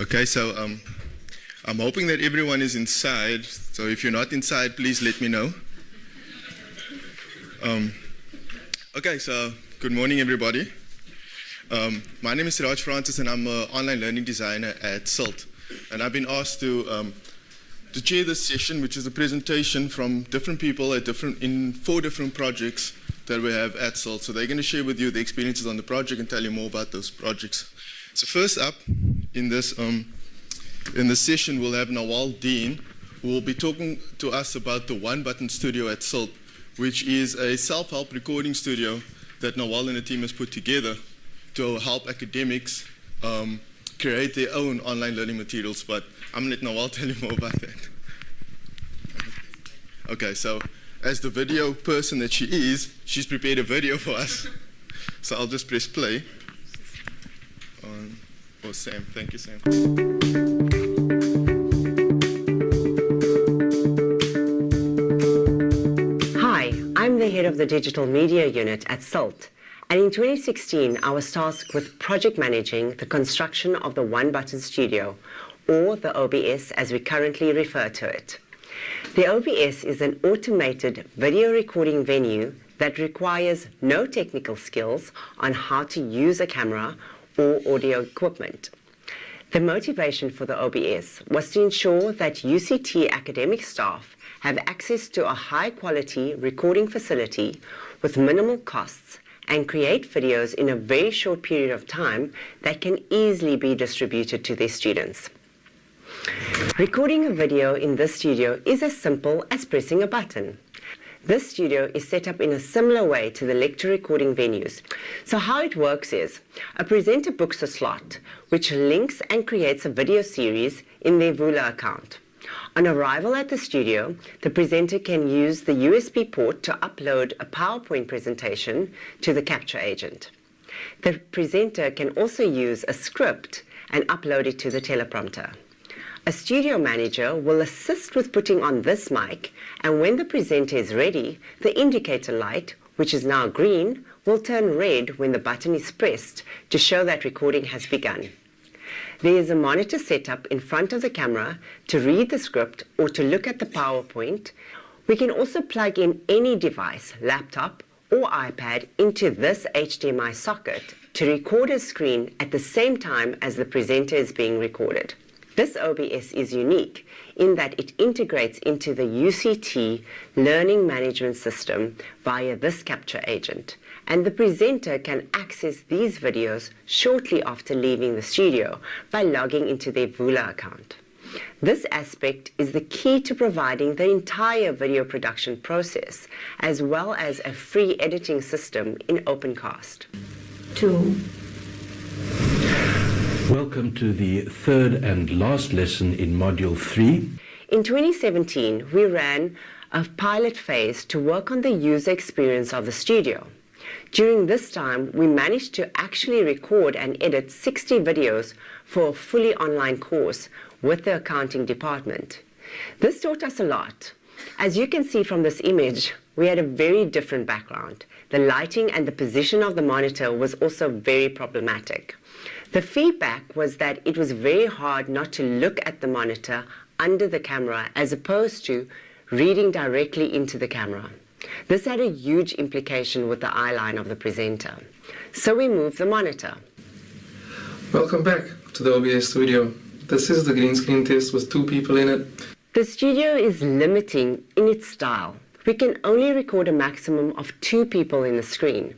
Okay, so um, I'm hoping that everyone is inside. So if you're not inside, please let me know. Um, okay, so good morning, everybody. Um, my name is Raj Francis, and I'm an online learning designer at CILT. And I've been asked to um, to chair this session, which is a presentation from different people at different in four different projects that we have at CILT. So they're going to share with you the experiences on the project and tell you more about those projects. So first up in this um, in this session, we'll have Nawal Dean, who will be talking to us about the One Button Studio at CILT, which is a self-help recording studio that Nawal and the team has put together to help academics um, create their own online learning materials. But I'm going to let Nawal tell you more about that. Okay, so as the video person that she is, she's prepared a video for us. So I'll just press play. On, oh, Sam. Thank you, Sam. Hi, I'm the head of the digital media unit at CILT. And in 2016, I was tasked with project managing the construction of the One Button Studio, or the OBS as we currently refer to it. The OBS is an automated video recording venue that requires no technical skills on how to use a camera or audio equipment. The motivation for the OBS was to ensure that UCT academic staff have access to a high-quality recording facility with minimal costs and create videos in a very short period of time that can easily be distributed to their students. Recording a video in this studio is as simple as pressing a button. This studio is set up in a similar way to the lecture recording venues. So how it works is, a presenter books a slot, which links and creates a video series in their Vula account. On arrival at the studio, the presenter can use the USB port to upload a PowerPoint presentation to the capture agent. The presenter can also use a script and upload it to the teleprompter. A studio manager will assist with putting on this mic, and when the presenter is ready, the indicator light, which is now green, will turn red when the button is pressed to show that recording has begun. There is a monitor set up in front of the camera to read the script or to look at the PowerPoint. We can also plug in any device, laptop or iPad, into this HDMI socket to record a screen at the same time as the presenter is being recorded. This OBS is unique in that it integrates into the UCT learning management system via this capture agent. And the presenter can access these videos shortly after leaving the studio by logging into their Vula account. This aspect is the key to providing the entire video production process, as well as a free editing system in OpenCast. Two. Welcome to the third and last lesson in Module 3. In 2017, we ran a pilot phase to work on the user experience of the studio. During this time, we managed to actually record and edit 60 videos for a fully online course with the accounting department. This taught us a lot. As you can see from this image, we had a very different background. The lighting and the position of the monitor was also very problematic. The feedback was that it was very hard not to look at the monitor under the camera as opposed to reading directly into the camera. This had a huge implication with the eye line of the presenter. So we moved the monitor. Welcome back to the OBS studio. This is the green screen test with two people in it. The studio is limiting in its style. We can only record a maximum of two people in the screen.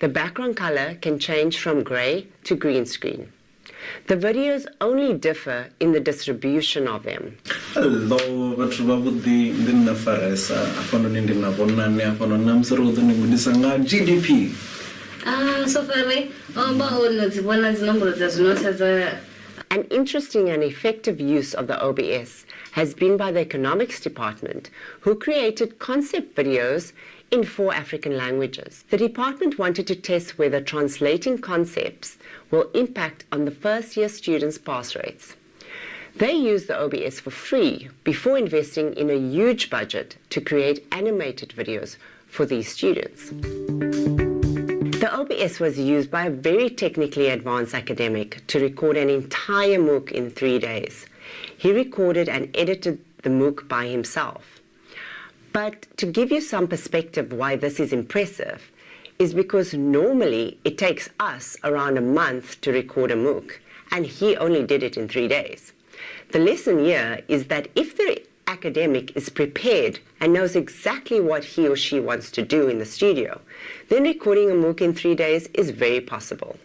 The background color can change from gray to green screen. The videos only differ in the distribution of them. Hello, vhathu vhavhuḓi ndi nna faresa hafhanoni ndi na vhonani hafhanoni na musi ri khou ḓo ni gudisa nga gdp Ah, so fare amba ono dzi vhona dzi nomboro dza zwino sedza An interesting and effective use of the OBS has been by the Economics Department, who created concept videos in four African languages. The department wanted to test whether translating concepts will impact on the first year students' pass rates. They used the OBS for free before investing in a huge budget to create animated videos for these students. The OBS was used by a very technically advanced academic to record an entire MOOC in three days. He recorded and edited the MOOC by himself. But to give you some perspective why this is impressive, is because normally it takes us around a month to record a MOOC, and he only did it in three days. The lesson here is that if the academic is prepared and knows exactly what he or she wants to do in the studio, then recording a MOOC in three days is very possible.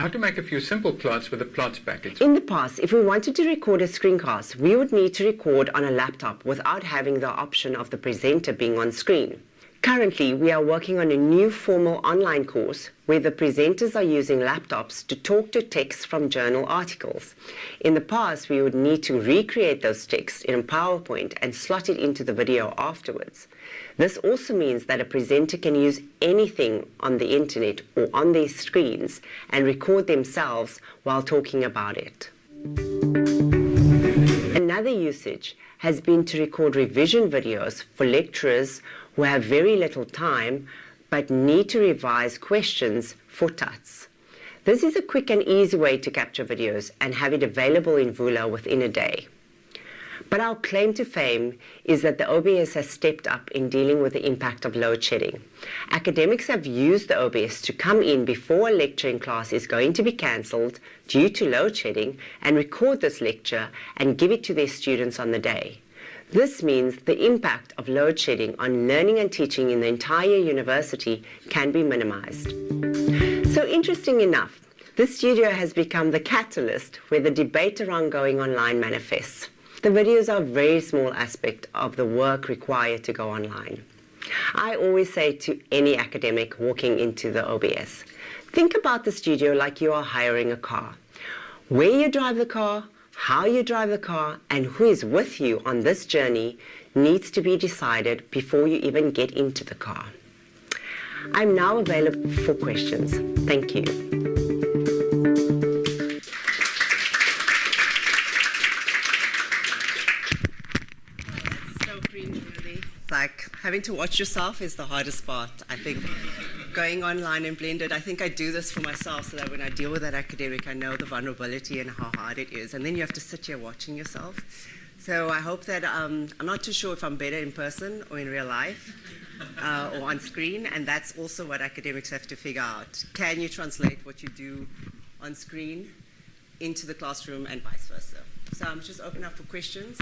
How to make a few simple plots with a plots package. In the past, if we wanted to record a screencast, we would need to record on a laptop without having the option of the presenter being on screen. Currently, we are working on a new formal online course where the presenters are using laptops to talk to text from journal articles. In the past, we would need to recreate those texts in PowerPoint and slot it into the video afterwards. This also means that a presenter can use anything on the internet or on their screens and record themselves while talking about it. Another usage has been to record revision videos for lecturers who have very little time but need to revise questions for TUTS. This is a quick and easy way to capture videos and have it available in Vula within a day. But our claim to fame is that the OBS has stepped up in dealing with the impact of load shedding. Academics have used the OBS to come in before a lecture in class is going to be cancelled due to load shedding and record this lecture and give it to their students on the day. This means the impact of load shedding on learning and teaching in the entire university can be minimized. So interesting enough, this studio has become the catalyst where the debate around going online manifests. The videos are a very small aspect of the work required to go online. I always say to any academic walking into the OBS, think about the studio like you are hiring a car. Where you drive the car, how you drive the car and who is with you on this journey needs to be decided before you even get into the car. I'm now available for questions. Thank you. Having to watch yourself is the hardest part. I think going online and blended, I think I do this for myself so that when I deal with that academic, I know the vulnerability and how hard it is. And then you have to sit here watching yourself. So I hope that um, I'm not too sure if I'm better in person or in real life uh, or on screen. And that's also what academics have to figure out. Can you translate what you do on screen into the classroom and vice versa? So I'm just open up for questions.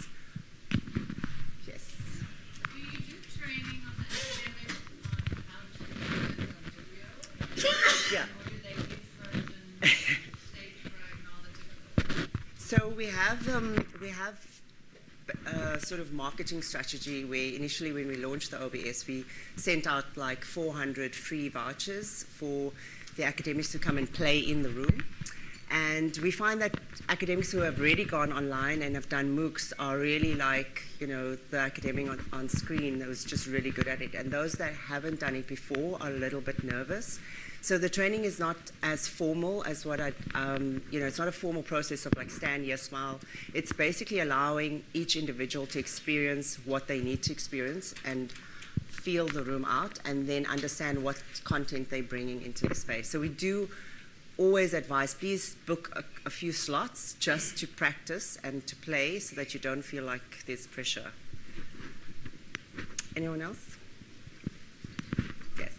Different So we have um, we have a sort of marketing strategy where initially when we launched the OBS, we sent out like 400 free vouchers for the academics to come and play in the room. And we find that academics who have already gone online and have done MOOCs are really like, you know, the academic on, on screen that was just really good at it. And those that haven't done it before are a little bit nervous. So the training is not as formal as what I, um, you know, it's not a formal process of like stand yes, smile. It's basically allowing each individual to experience what they need to experience and feel the room out and then understand what content they're bringing into the space. So we do always advise please book a, a few slots just to practice and to play so that you don't feel like there's pressure. Anyone else? Yes.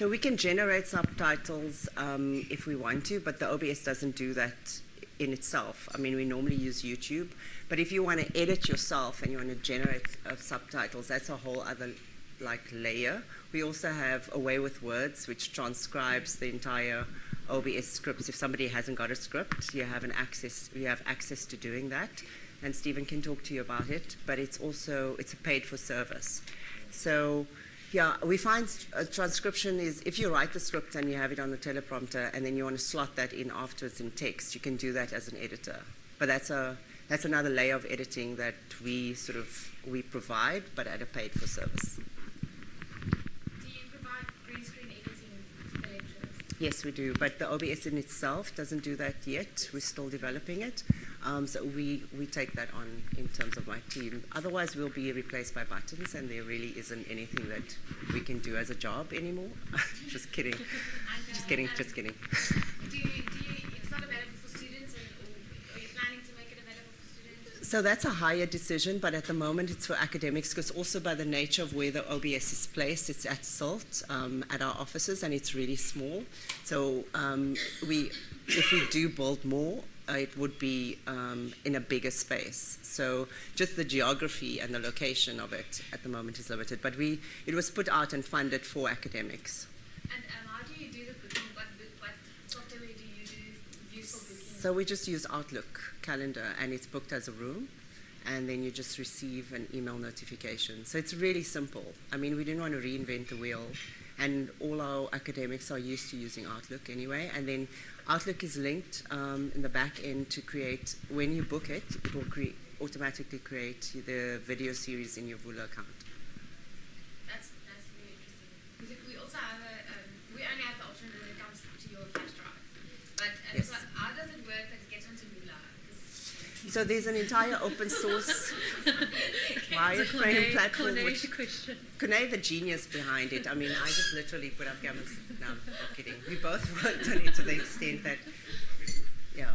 So we can generate subtitles um, if we want to, but the OBS doesn't do that in itself. I mean, we normally use YouTube, but if you want to edit yourself and you want to generate uh, subtitles, that's a whole other like layer. We also have Away with Words, which transcribes the entire OBS scripts. If somebody hasn't got a script, you have an access. You have access to doing that, and Stephen can talk to you about it. But it's also it's a paid for service. So yeah, we find a transcription is if you write the script and you have it on the teleprompter and then you want to slot that in afterwards in text, you can do that as an editor. But that's a that's another layer of editing that we sort of we provide, but at a paid for service. Do you provide green screen editing to the lecturers? Yes, we do, but the OBS in itself doesn't do that yet. We're still developing it. Um, so we, we take that on in terms of my team. Otherwise, we'll be replaced by buttons, and there really isn't anything that we can do as a job anymore. just kidding. Just kidding. Just kidding. Do you, do you, it's not available for students, and, or are you planning to make it available for students? So that's a higher decision, but at the moment it's for academics because also by the nature of where the OBS is placed, it's at CILT um, at our offices and it's really small. So um, we, if we do build more, uh, it would be um, in a bigger space. So just the geography and the location of it at the moment is limited. But we, it was put out and funded for academics. And um, how do you do the booking? What, book- what software do you do, use for booking? So we just use Outlook calendar and it's booked as a room and then you just receive an email notification. So it's really simple. I mean, we didn't want to reinvent the wheel and all our academics are used to using Outlook anyway. And then Outlook is linked um, in the back end to create, when you book it, it will create automatically create the video series in your Vula account. That's that's really interesting. We also have a um, we only have the option when it comes to your flash drive. But um, Yes. so how does it work that it gets onto Vula? 'Cause- So there's an entire open source wireframe platform. Which, Kunay, the genius behind it. I mean, I just literally put up cameras. No, I'm kidding. We both worked on it to the extent that, yeah.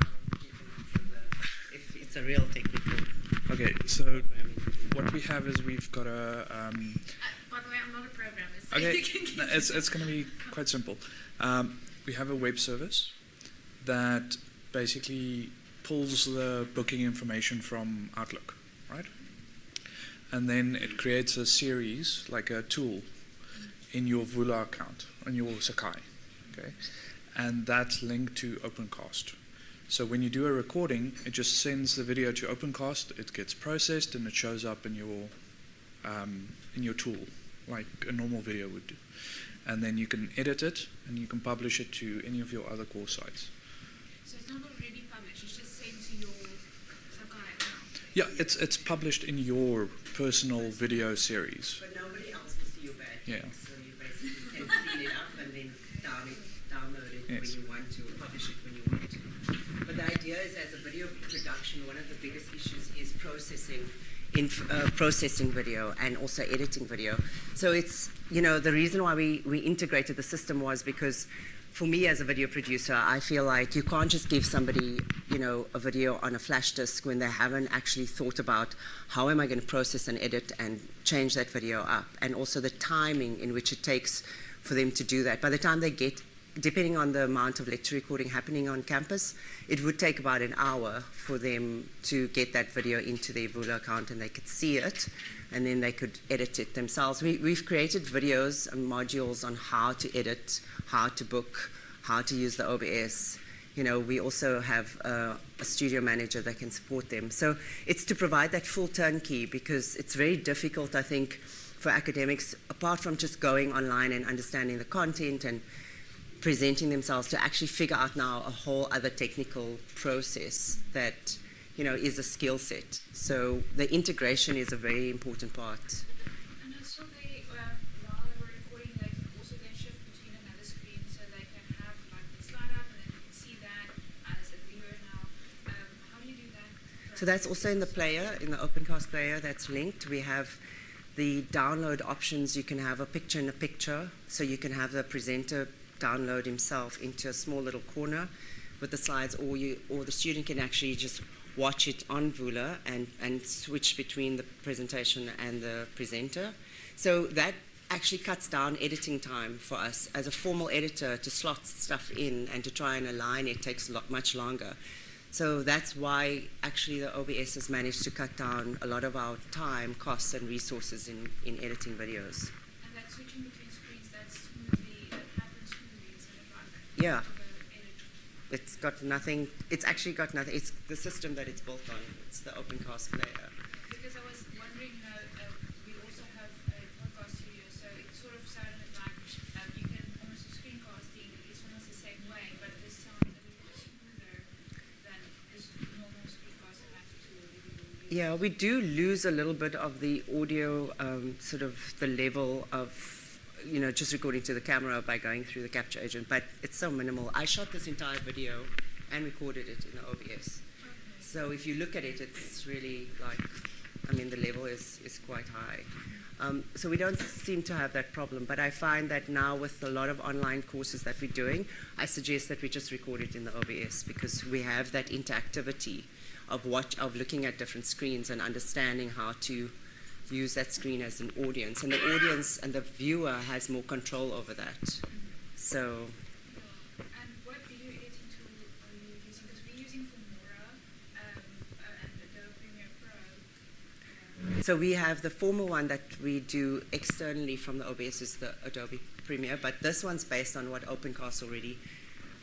um, you can answer the- If it's a real technical Okay, so what we have is we've got a. Um, Uh, by the way, I'm not a programmer. So okay, you can keep no, it's it's going to be quite simple. Um, we have a web service that basically pulls the booking information from Outlook, right? And then it creates a series, like a tool, in your Vula account, on your Sakai, okay? And that's linked to OpenCast. So when you do a recording, it just sends the video to OpenCast, it gets processed, and it shows up in your um, in your tool, like a normal video would do. And then you can edit it, and you can publish it to any of your other core sites. So it's not already published. It's just sent to your Sakai account. Yeah, it's it's published in your personal video series. But nobody else will see your bad Yeah. So you basically can clean it up and then down it, download it Yes. when you want to, publish it when you want to. But the idea is, as a video production, one of the biggest issues is processing, in, uh, processing video and also editing video. So it's you know the reason why we we integrated the system was because. For me, as a video producer, I feel like you can't just give somebody, you know, a video on a flash disk when they haven't actually thought about how am I going to process and edit and change that video up, and also the timing in which it takes for them to do that. By the time they get depending on the amount of lecture recording happening on campus, it would take about an hour for them to get that video into their Vula account and they could see it and then they could edit it themselves. We, we've created videos and modules on how to edit, how to book, how to use the OBS. You know, we also have a studio manager that can support them. So it's to provide that full turnkey because it's very difficult, I think, for academics, apart from just going online and understanding the content and presenting themselves to actually figure out now a whole other technical process that you know is a skill set. So the integration is a very important part. And I saw they, um, while they were recording, they could also then shift between another screen so they can have like the slide up and then you can see that as a viewer now. Um, how do you do that? so that's also in the player in the opencast player that's linked. We have the download options. You can have a picture in a picture. So you can have the presenter download himself into a small little corner with the slides or you or the student can actually just watch it on Vula and, and switch between the presentation and the presenter. So that actually cuts down editing time for us. As a formal editor, to slot stuff in and to try and align it takes a lot, much longer. So that's why actually the OBS has managed to cut down a lot of our time, costs, and resources in, in editing videos. And that switching between screens, that's smoothly, that happens smoothly instead of like Yeah. It's got nothing, it's actually got nothing, it's the system that it's built on. It's the OpenCast player. Because I was wondering, know, uh, we also have a podcast studio, so it sort of sounded like um, you can almost do screencasting, it's almost the same way, but this sounds a little smoother than this normal screencasting like to a. Yeah, we do lose a little bit of the audio, um, sort of the level of, you know, just recording to the camera by going through the capture agent, but it's so minimal. I shot this entire video and recorded it in the OBS. So if you look at it, it's really like, I mean, the level is, is quite high. Um, so we don't seem to have that problem, but I find that now with a lot of online courses that we're doing, I suggest that we just record it in the OBS because we have that interactivity of what of looking at different screens and understanding how to use that screen as an audience, and the audience and the viewer has more control over that. So And what video editing tool are you using? Because we're using Filmora um, uh, and Adobe Premiere Pro. So we have the former one that we do externally from the OBS is the Adobe Premiere, but this one's based on what OpenCast already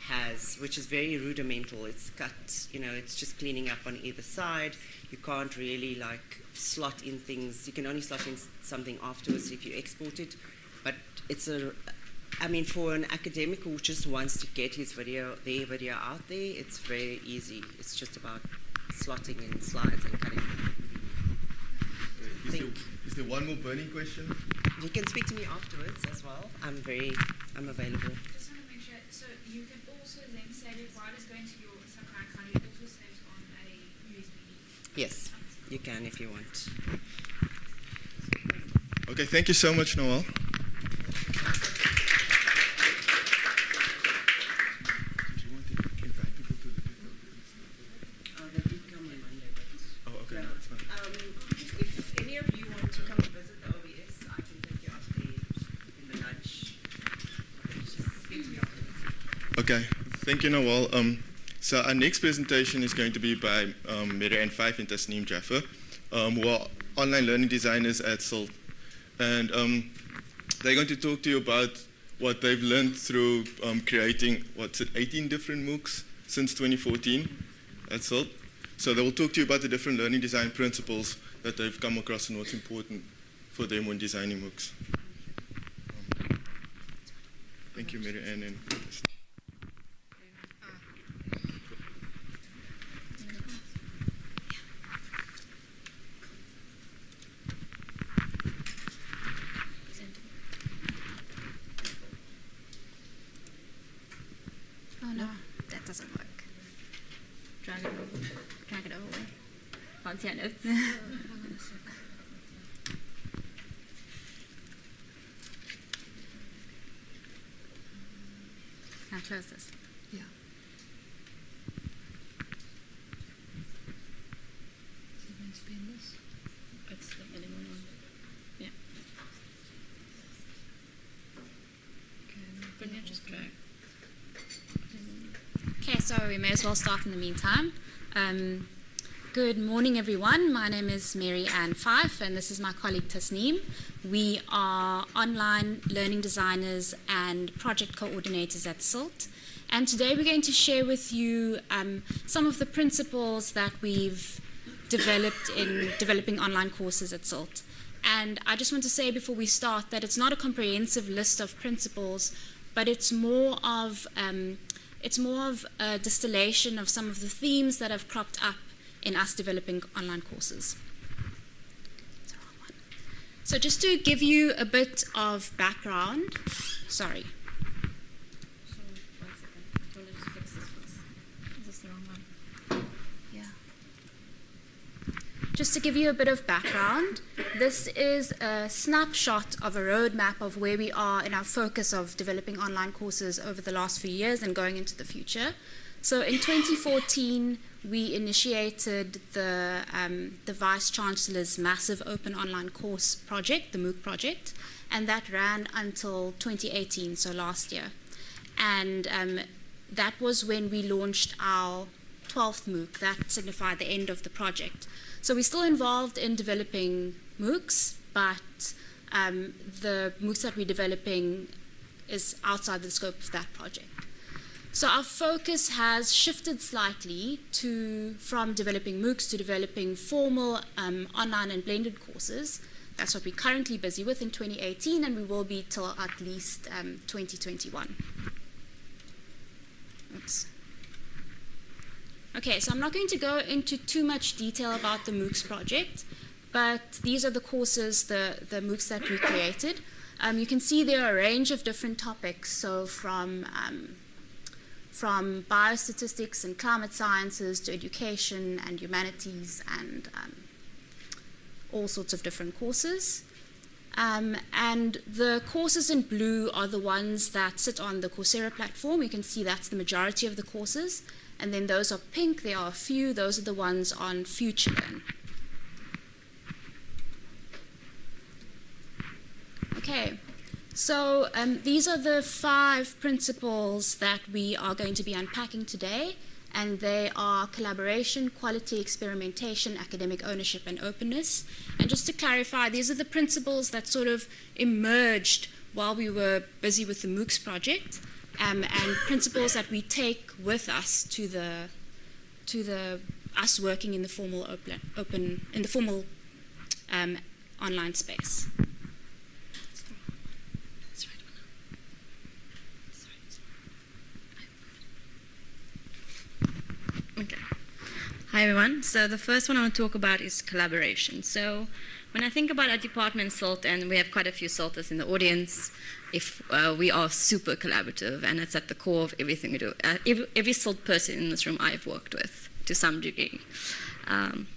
has, which is very rudimental. It's cut, you know, it's just cleaning up on either side. You can't really like slot in things. You can only slot in something afterwards if you export it. But it's a, I mean, for an academic who just wants to get his video, their video out there, it's very easy. It's just about slotting in slides and cutting. Is there, is there one more burning question? You can speak to me afterwards as well. I'm very, I'm available. Just want to make sure, so you can also then save it while it's going to your Sakai account, you also save it on a USB. Yes, you can if you want. Okay, thank you so much, Noel. Oh, okay, no, it's fine. Um, if any of you want to come and visit the OBS, I can take you out there in the lunch. Just speak to me afterwards. Okay, thank you, Noel. Um, so our next presentation is going to be by um, Mary Ann Fife and Tasneem Jaffer, um, who are online learning designers at CILT. And um, they're going to talk to you about what they've learned through um, creating, what's it, 18 different MOOCs since 2014 at CILT. So they will talk to you about the different learning design principles that they've come across and what's important for them when designing MOOCs. Thank you, Mary. And Oh no, that doesn't work. Drag it over. Drag it over. Can't see our notes. Now close this. Yeah. It's the minimum one. Yeah. Okay. Okay, so we may as well start in the meantime. Um, good morning, everyone. My name is Mary Ann Fife, and this is my colleague Tasneem. We are online learning designers and project coordinators at CILT. And today we're going to share with you um, some of the principles that we've developed in developing online courses at CILT. And I just want to say before we start that it's not a comprehensive list of principles, but it's more of um, it's more of a distillation of some of the themes that have cropped up in us developing online courses. So just to give you a bit of background, sorry. Just to give you a bit of background, this is a snapshot of a roadmap of where we are in our focus of developing online courses over the last few years and going into the future. So in 2014, we initiated the, um, the Vice Chancellor's massive open online course project, the MOOC project, and that ran until 2018, so last year. And um, that was when we launched our 12th MOOC. That signified the end of the project. So we're still involved in developing MOOCs, but um, the MOOCs that we're developing is outside the scope of that project. So our focus has shifted slightly to from developing MOOCs to developing formal um, online and blended courses. That's what we're currently busy with in 2018, and we will be till at least um, 2021. Oops. Okay, so I'm not going to go into too much detail about the MOOCs project, but these are the courses, the, the MOOCs that we created. Um, you can see there are a range of different topics, so from, um, from biostatistics and climate sciences to education and humanities and um, all sorts of different courses. Um, and the courses in blue are the ones that sit on the Coursera platform. You can see that's the majority of the courses. And then those are pink, there are a few, those are the ones on FutureLearn. Okay, so um, these are the five principles that we are going to be unpacking today, and they are collaboration, quality, experimentation, academic ownership, and openness. And just to clarify, these are the principles that sort of emerged while we were busy with the MOOCs project, um, and principles that we take with us to the to the us working in the formal open, open in the formal um, online space. Okay. Hi everyone. So the first one I want to talk about is collaboration. So when I think about our department CILT, and we have quite a few CILTers in the audience, if uh, we are super collaborative, and it's at the core of everything we do. Uh, every, every CILT person in this room I've worked with to some degree. Um,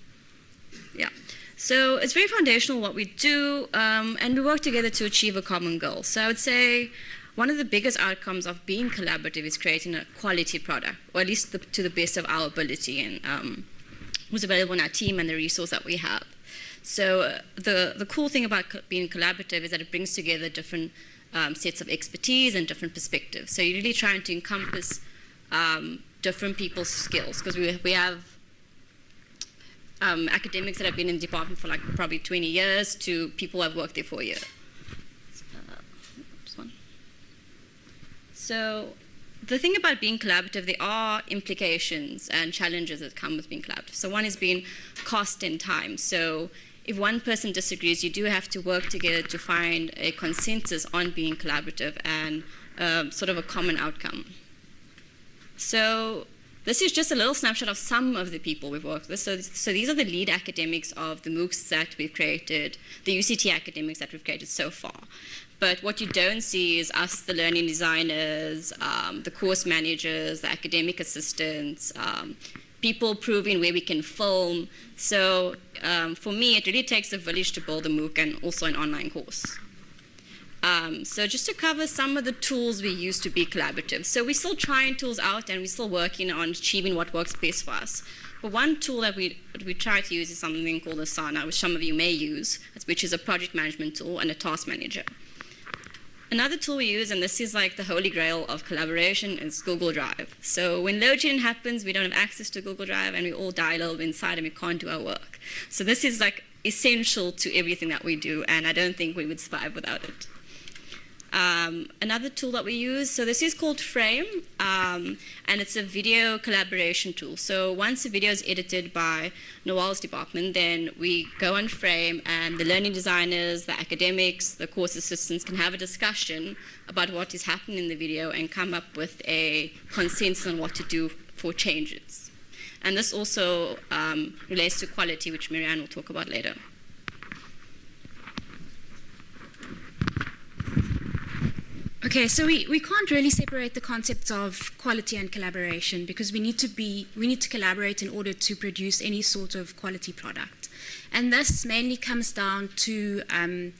yeah. So it's very foundational what we do, um, and we work together to achieve a common goal. So I would say one of the biggest outcomes of being collaborative is creating a quality product, or at least the, to the best of our ability and um, who's available in our team and the resource that we have. So uh, the, the cool thing about co being collaborative is that it brings together different um, sets of expertise and different perspectives. So you're really trying to encompass um, different people's skills because we, we have um, academics that have been in the department for like probably 20 years to people who have worked there for a year. So the thing about being collaborative, there are implications and challenges that come with being collaborative. So one is being cost and time. So if one person disagrees, you do have to work together to find a consensus on being collaborative and um, sort of a common outcome. So this is just a little snapshot of some of the people we've worked with. So, so these are the lead academics of the MOOCs that we've created, the UCT academics that we've created so far. But what you don't see is us, the learning designers, um, the course managers, the academic assistants, um, people proving where we can film. So um, for me, it really takes a village to build a MOOC and also an online course. Um, so just to cover some of the tools we use to be collaborative. So we're still trying tools out and we're still working on achieving what works best for us. But one tool that we, we try to use is something called Asana, which some of you may use, which is a project management tool and a task manager. Another tool we use, and this is like the holy grail of collaboration, is Google Drive. So when load shedding happens, we don't have access to Google Drive, and we all die a little inside, and we can't do our work. So this is like essential to everything that we do, and I don't think we would survive without it. Um, another tool that we use, so this is called Frame, um, and it's a video collaboration tool. So once a video is edited by Noel's department, then we go on Frame, and the learning designers, the academics, the course assistants can have a discussion about what is happening in the video and come up with a consensus on what to do for changes. And this also um, relates to quality, which Marianne will talk about later. Okay, so we, we can't really separate the concepts of quality and collaboration because we need to be we need to collaborate in order to produce any sort of quality product, and this mainly comes down to um,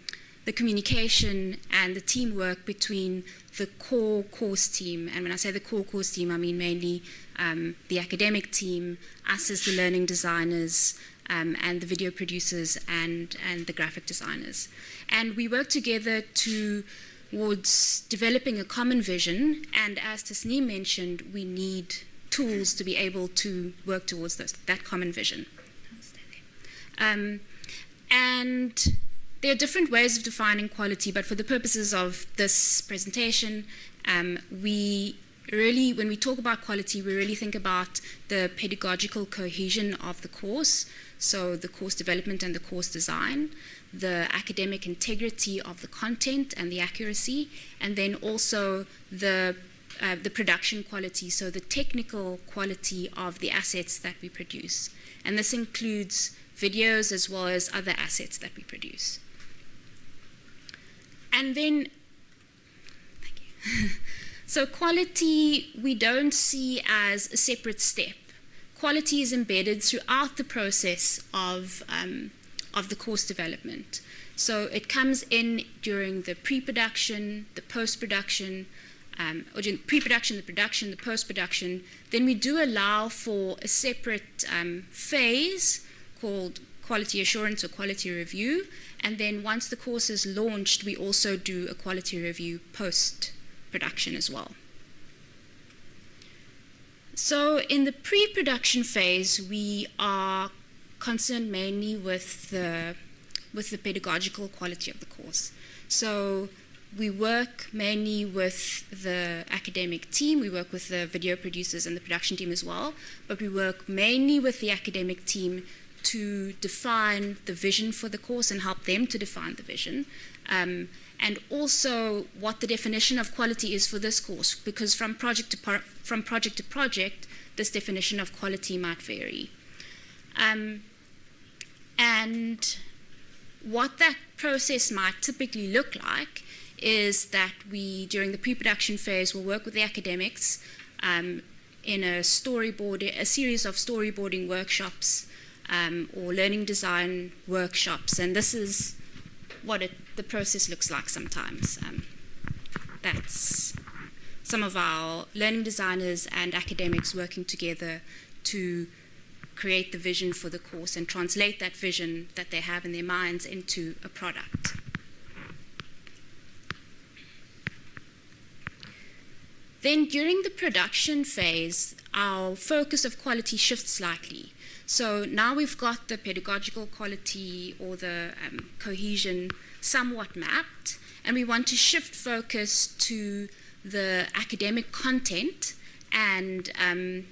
the communication and the teamwork between the core course team. And when I say the core course team, I mean mainly um, the academic team, us as the learning designers, um, and the video producers and and the graphic designers, and we work together to towards developing a common vision. And as Tasneem mentioned, we need tools to be able to work towards this, that common vision. Um, and there are different ways of defining quality, but for the purposes of this presentation, um, we really, when we talk about quality, we really think about the pedagogical cohesion of the course, so the course development and the course design, the academic integrity of the content and the accuracy, and then also the uh, the production quality, so the technical quality of the assets that we produce. And this includes videos as well as other assets that we produce. And then, thank you. So quality we don't see as a separate step. Quality is embedded throughout the process of, um, of the course development. So it comes in during the pre-production, the post-production, um, or during pre-production, the production, the post-production. Then we do allow for a separate um, phase called quality assurance or quality review. And then once the course is launched, we also do a quality review post-production as well. So in the pre-production phase, we are concerned mainly with the with the pedagogical quality of the course. So we work mainly with the academic team, we work with the video producers and the production team as well, but we work mainly with the academic team to define the vision for the course and help them to define the vision. Um, and also what the definition of quality is for this course, because from project to, from project, to project, this definition of quality might vary. Um, and what that process might typically look like is that we, during the pre-production phase, will work with the academics um, in a storyboard, a series of storyboarding workshops um, or learning design workshops, and this is what it, the process looks like sometimes. Um, that's some of our learning designers and academics working together to create the vision for the course and translate that vision that they have in their minds into a product. Then during the production phase, our focus of quality shifts slightly. So now we've got the pedagogical quality or the um, cohesion somewhat mapped, and we want to shift focus to the academic content and um,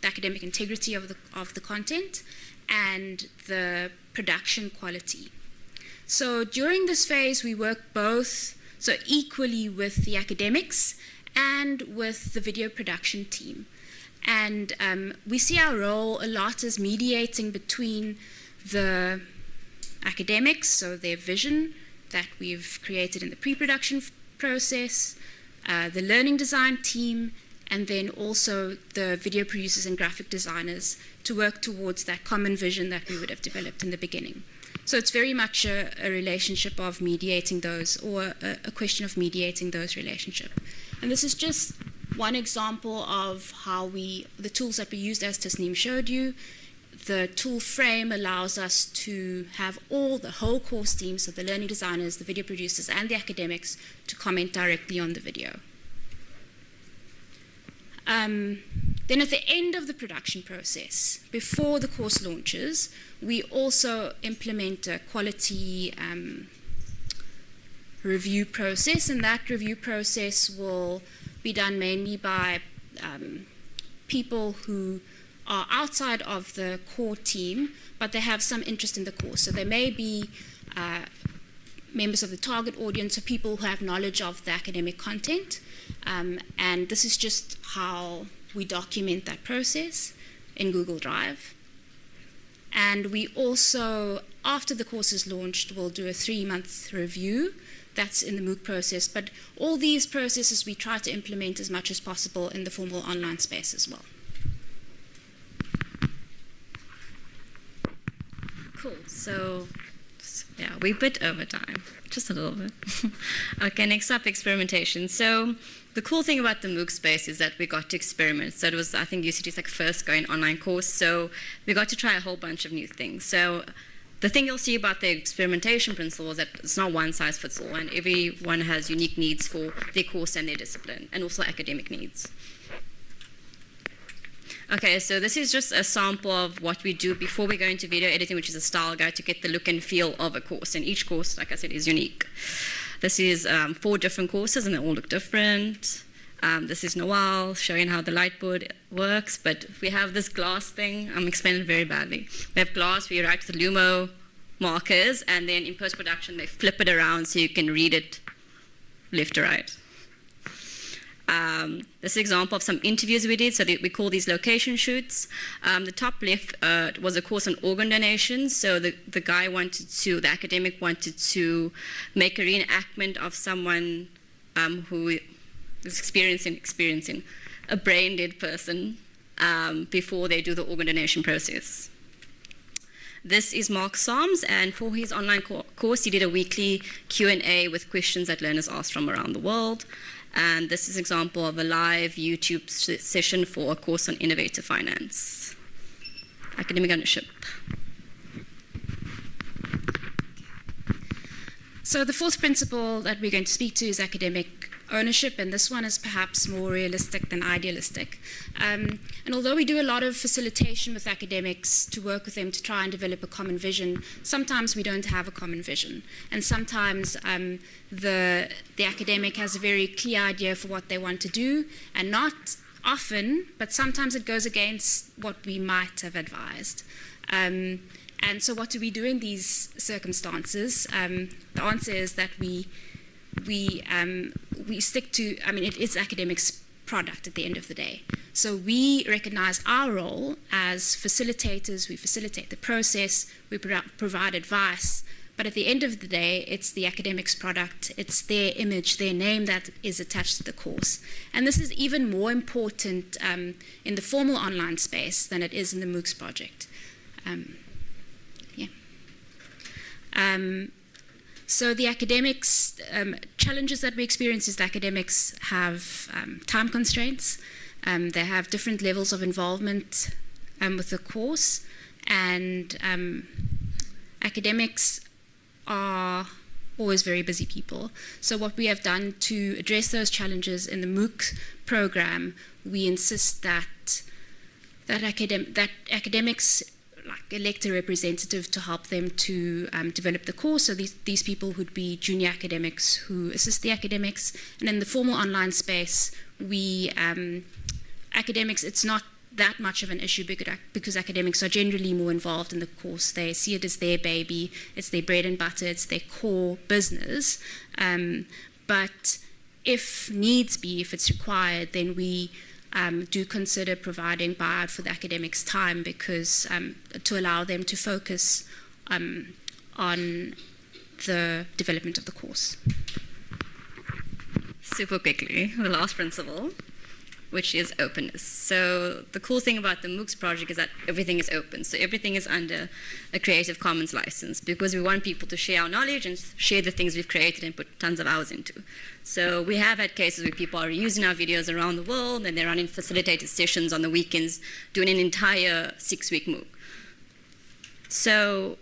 the academic integrity of the, of the content and the production quality. So during this phase, we work both, so equally with the academics and with the video production team. And um, we see our role a lot as mediating between the academics, so their vision that we've created in the pre-production process, uh, the learning design team, and then also the video producers and graphic designers to work towards that common vision that we would have developed in the beginning. So it's very much a, a relationship of mediating those, or a, a, question of mediating those relationships. And this is just one example of how we, the tools that we used as Tasneem showed you, the tool frame allows us to have all the whole course team, so the learning designers, the video producers, and the academics to comment directly on the video. Um, then at the end of the production process, before the course launches, we also implement a quality um, review process, and that review process will be done mainly by um, people who are outside of the core team, but they have some interest in the course. So they may be uh, members of the target audience or people who have knowledge of the academic content. Um, and this is just how we document that process in Google Drive. And we also, after the course is launched, we'll do a three-month review. That's in the MOOC process. But all these processes we try to implement as much as possible in the formal online space as well. Cool. So, yeah, we bit over time, just a little bit. okay, next up, experimentation. So, the cool thing about the MOOC space is that we got to experiment. So it was, I think, UCT's like first going online course. So we got to try a whole bunch of new things. So the thing you'll see about the experimentation principle is that it's not one size fits all, and everyone has unique needs for their course and their discipline, and also academic needs. Okay, so this is just a sample of what we do before we go into video editing, which is a style guide to get the look and feel of a course. And each course, like I said, is unique. This is um, four different courses, and they all look different. Um, this is Noel showing how the light board works, but we have this glass thing. I'm explaining it very badly. We have glass, we write with Lumo markers, and then in post-production they flip it around so you can read it left to right. Um, this example of some interviews we did, so we call these location shoots. Um, the top left uh, was a course on organ donation, So the, the guy wanted to, the academic wanted to make a reenactment of someone um, who is experiencing experiencing a brain dead person um, before they do the organ donation process. This is Mark Solms, and for his online co- course, he did a weekly Q&A with questions that learners asked from around the world. And this is an example of a live YouTube session for a course on innovative finance, academic ownership. So the fourth principle that we're going to speak to is academic ownership, and this one is perhaps more realistic than idealistic. Um, and although we do a lot of facilitation with academics to work with them to try and develop a common vision, sometimes we don't have a common vision, and sometimes um, the the academic has a very clear idea for what they want to do, and not often, but sometimes it goes against what we might have advised. Um, and so, what do we do in these circumstances? Um, the answer is that we we um, we stick to. I mean, it is academics' product at the end of the day. So we recognize our role as facilitators. We facilitate the process. We pro- provide advice. But at the end of the day, it's the academics' product. It's their image, their name that is attached to the course. And this is even more important um, in the formal online space than it is in the MOOCs project. Um, yeah. Um, so the academics um, challenges that we experience is the academics have um, time constraints. Um, they have different levels of involvement um, with the course, and um, academics are always very busy people. So what we have done to address those challenges in the MOOC program, we insist that that, academ- that academics like elect a representative to help them to um, develop the course. So these, these people would be junior academics who assist the academics. And in the formal online space, we um, academics, it's not that much of an issue because, because academics are generally more involved in the course. They see it as their baby, it's their bread and butter, it's their core business. Um, but if needs be, if it's required, then we um, do consider providing buyout for the academics' time because um, to allow them to focus um, on the development of the course. Super quickly, the last principle, which is openness. So the cool thing about the MOOCs project is that everything is open. So everything is under a Creative Commons license because we want people to share our knowledge and share the things we've created and put tons of hours into. So we have had cases where people are using our videos around the world and they're running facilitated sessions on the weekends, doing an entire six-week MOOC. So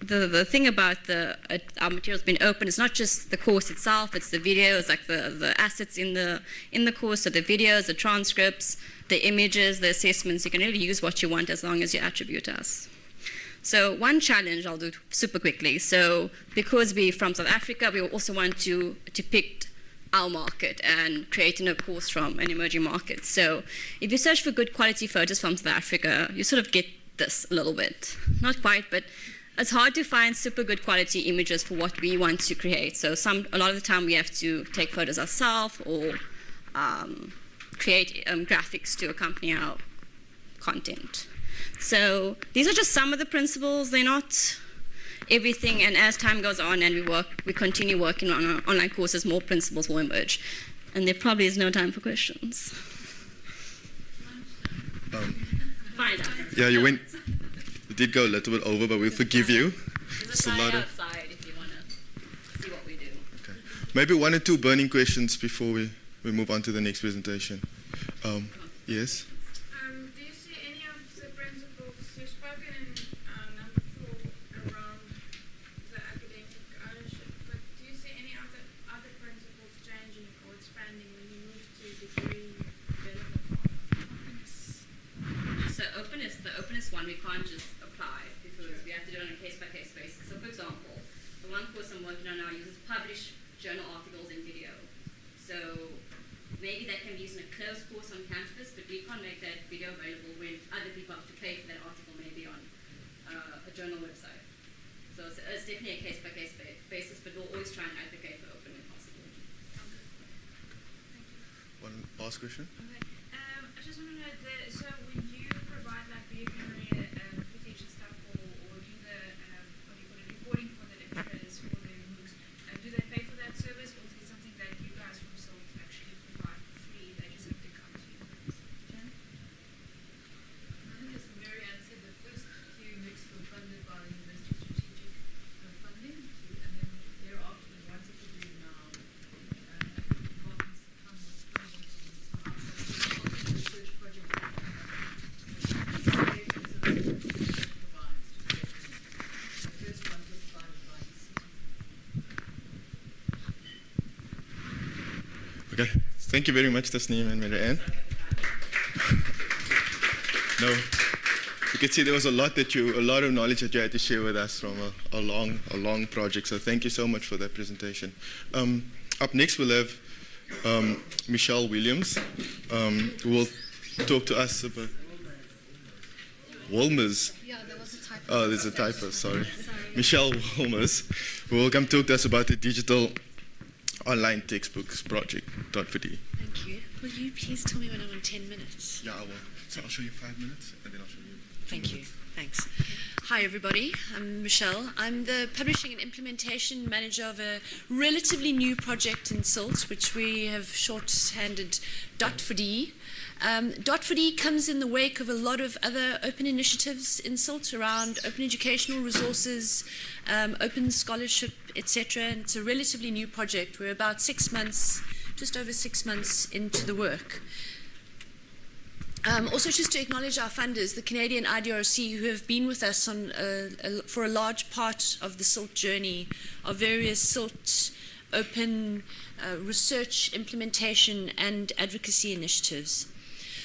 the, the thing about the uh, our materials being open is not just the course itself, it's the videos, like the, the assets in the in the course, so the videos, the transcripts, the images, the assessments. You can really use what you want as long as you attribute us. So one challenge I'll do super quickly. So because we're from South Africa, we also want to depict our market and creating a course from an emerging market. So if you search for good quality photos from South Africa, you sort of get this a little bit. Not quite, but it's hard to find super good quality images for what we want to create. So some, a lot of the time we have to take photos ourselves or um, create um, graphics to accompany our content. So these are just some of the principles. They're not everything. And as time goes on and we work, we continue working on our online courses, more principles will emerge. And there probably is no time for questions. Um, yeah, you went. Did go a little bit over, but we'll forgive you. There's a lot outside if you want to see what we do. maybe one or two burning questions before we, we move on to the next presentation. Um, yes. Um, do you see any of the principles you've spoken in uh, number four around the academic ownership, but do you see any other other principles changing or expanding when you move to degree development? So openness, the openness one, we can't just apply because we have to do it on a case-by-case basis. So for example, the one course I'm working on now uses published journal articles and video. So maybe that can be used in a closed course on campus, but we can't make that video available when other people have to pay for that article maybe on uh, a journal website. So it's, it's definitely a case-by-case ba- basis, but we'll always try and advocate for open when possible. One last question. Um, I just want to know the, so when you provide like video camera um, footage and stuff or, or do the um, what do you call it, recording for the lecturers for the MOOCs, uh, do they pay for that service or is it something that you guys from CILT actually Okay, thank you very much, Tasneem and Marianne. no, you can see there was a lot that you, a lot of knowledge that you had to share with us from a, a long, a long project. So thank you so much for that presentation. Um, up next, we'll have um, Michelle Williams, um, who will talk to us about Willmers. Yeah, there was a typo. Oh, there's a typo, sorry. Michelle Willmers, who will come talk to us about the digital online textbooks project, Dot4D. Thank you. Will you please tell me when I'm on 10 minutes? Yeah, I will. So I'll show you five minutes, and then I'll show you. Thank you. Thanks. Hi, everybody. I'm Michelle. I'm the Publishing and Implementation Manager of a relatively new project in CILT, which we have shorthanded Dot4D. Um, Dot4D comes in the wake of a lot of other open initiatives in CILT around open educational resources, um, open scholarship, etc. And it's a relatively new project. We're about six months, just over six months into the work. Um, also, just to acknowledge our funders, the Canadian IDRC, who have been with us on a, a, for a large part of the CILT journey of various CILT open uh, research, implementation, and advocacy initiatives.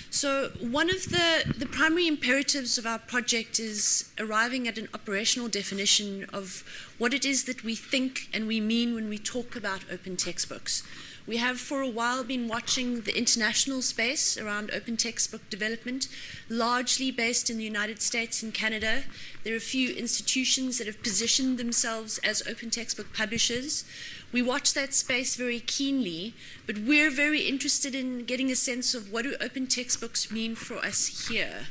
So, one of the, the primary imperatives of our project is arriving at an operational definition of what it is that we think and we mean when we talk about open textbooks. We have for a while been watching the international space around open textbook development, largely based in the United States and Canada. There are a few institutions that have positioned themselves as open textbook publishers. We watch that space very keenly, but we're very interested in getting a sense of what do open textbooks mean for us here.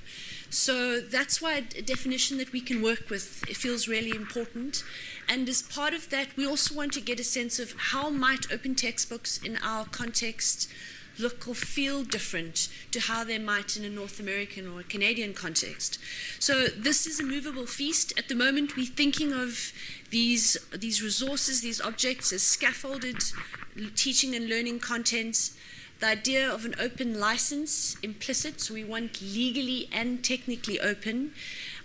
So that's why a definition that we can work with it feels really important. And as part of that, we also want to get a sense of how might open textbooks in our context look or feel different to how they might in a North American or Canadian context. So this is a movable feast. At the moment, we're thinking of these, these resources, these objects as scaffolded teaching and learning content the idea of an open license implicit, so we want legally and technically open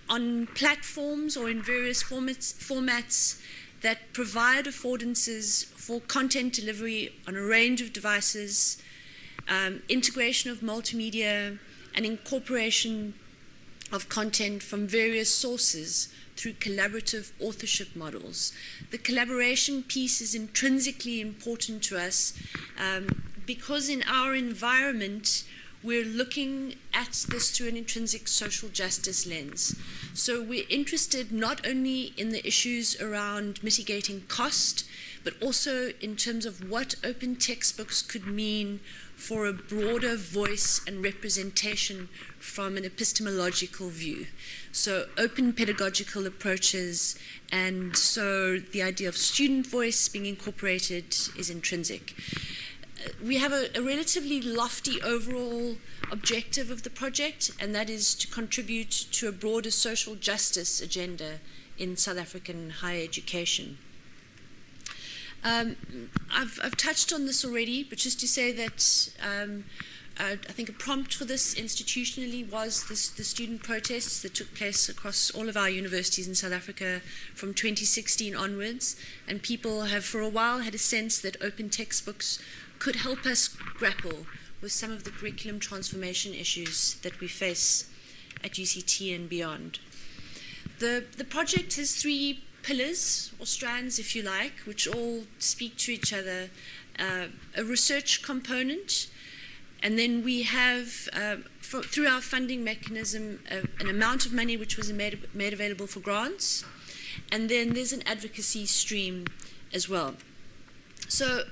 on platforms or in various formats, formats that provide affordances for content delivery on a range of devices, um, integration of multimedia, and incorporation of content from various sources through collaborative authorship models. The collaboration piece is intrinsically important to us. Um, because in our environment, we're looking at this through an intrinsic social justice lens. So we're interested not only in the issues around mitigating cost, but also in terms of what open textbooks could mean for a broader voice and representation from an epistemological view. So open pedagogical approaches, and so the idea of student voice being incorporated is intrinsic we have a, a, relatively lofty overall objective of the project, and that is to contribute to a broader social justice agenda in South African higher education. Um, I've, I've, touched on this already, but just to say that um, I think a prompt for this institutionally was this, the student protests that took place across all of our universities in South Africa from 2016 onwards, and people have for a while had a sense that open textbooks could help us grapple with some of the curriculum transformation issues that we face at UCT and beyond. The, the project has three pillars, or strands if you like, which all speak to each other. Uh, a research component, and then we have, uh, for, through our funding mechanism, uh, an amount of money which was made, made available for grants, and then there's an advocacy stream as well. So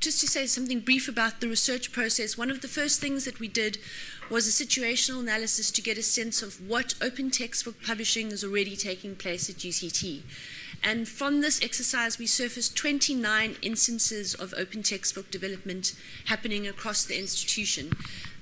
just to say something brief about the research process, one of the first things that we did was a situational analysis to get a sense of what open textbook publishing is already taking place at UCT. And from this exercise, we surfaced 29 instances of open textbook development happening across the institution.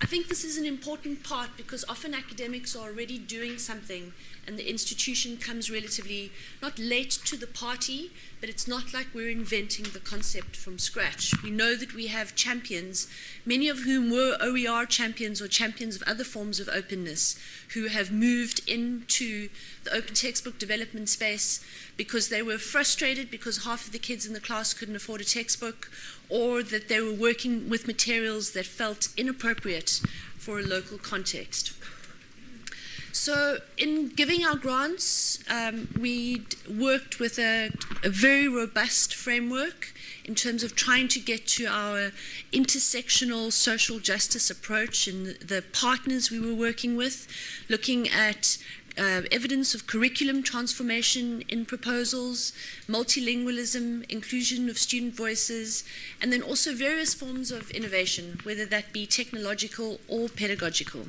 I think this is an important part because often academics are already doing something and the institution comes relatively not late to the party, but it's not like we're inventing the concept from scratch. We know that we have champions, many of whom were OER champions or champions of other forms of openness, who have moved into the open textbook development space because they were frustrated because half of the kids in the class couldn't afford a textbook, or that they were working with materials that felt inappropriate for a local context. So, in giving our grants, um, we worked with a, a, very robust framework in terms of trying to get to our intersectional social justice approach and the partners we were working with, looking at uh, evidence of curriculum transformation in proposals, multilingualism, inclusion of student voices, and then also various forms of innovation, whether that be technological or pedagogical.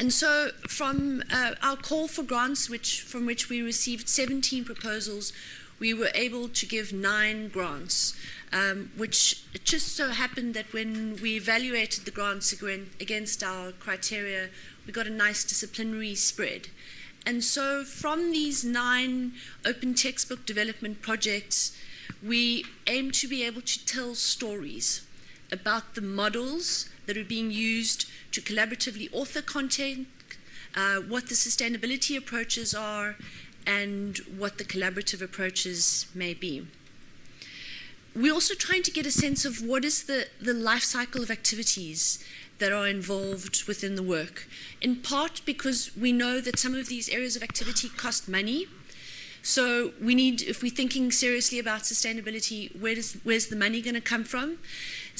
And so, from uh, our call for grants, which, from which we received 17 proposals, we were able to give nine grants, um, which just so happened that when we evaluated the grants against our criteria, we got a nice disciplinary spread. And so, from these nine open textbook development projects, we aim to be able to tell stories about the models that are being used to collaboratively author content, uh, what the sustainability approaches are, and what the collaborative approaches may be. We're also trying to get a sense of what is the, the life cycle of activities that are involved within the work. In part because we know that some of these areas of activity cost money. So we need, if we're thinking seriously about sustainability, where does, where's the money going to come from?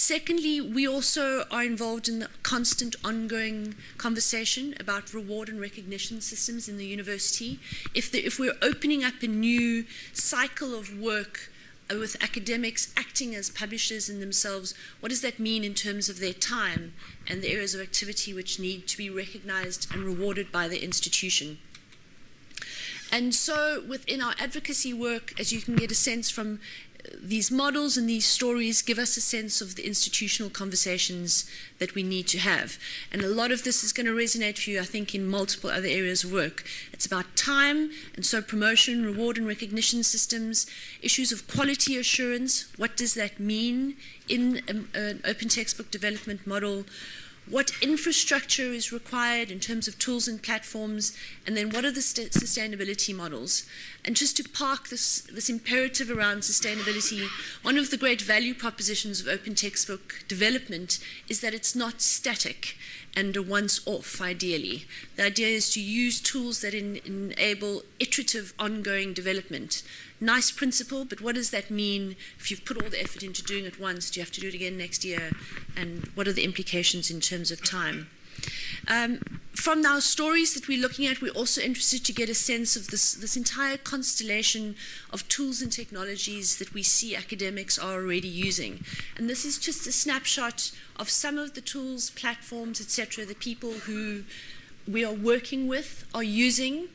Secondly, we also are involved in the constant ongoing conversation about reward and recognition systems in the university. If, the, if we're opening up a new cycle of work uh, with academics acting as publishers in themselves, what does that mean in terms of their time and the areas of activity which need to be recognized and rewarded by the institution? And so, within our advocacy work, as you can get a sense from these models and these stories give us a sense of the institutional conversations that we need to have. And a lot of this is going to resonate for you, I think, in multiple other areas of work. It's about time, and so promotion, reward, and recognition systems, issues of quality assurance. What does that mean in um, an open textbook development model? What infrastructure is required in terms of tools and platforms, and then what are the sustainability models. And just to park this, this imperative around sustainability, one of the great value propositions of open textbook development is that it's not static and a once off, ideally. The idea is to use tools that enable iterative, ongoing development nice principle, but what does that mean if you've put all the effort into doing it once? Do you have to do it again next year? And what are the implications in terms of time? Um, from our stories that we're looking at, we're also interested to get a sense of this, this entire constellation of tools and technologies that we see academics are already using. And this is just a snapshot of some of the tools, platforms, etc., the people who we are working with are using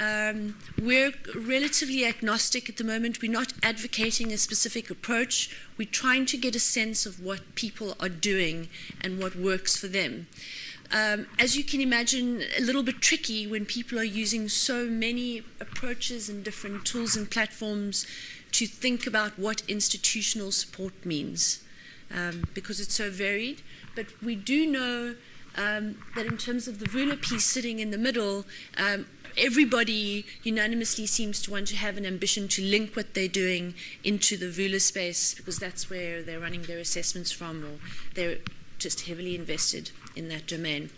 um, we're relatively agnostic at the moment. We're not advocating a specific approach. We're trying to get a sense of what people are doing and what works for them. Um, as you can imagine, a little bit tricky when people are using so many approaches and different tools and platforms to think about what institutional support means um, because it's so varied. But we do know um, that in terms of the Vula piece sitting in the middle, um, everybody unanimously seems to want to have an ambition to link what they're doing into the Vula space because that's where they're running their assessments from or they're just heavily invested in that domain.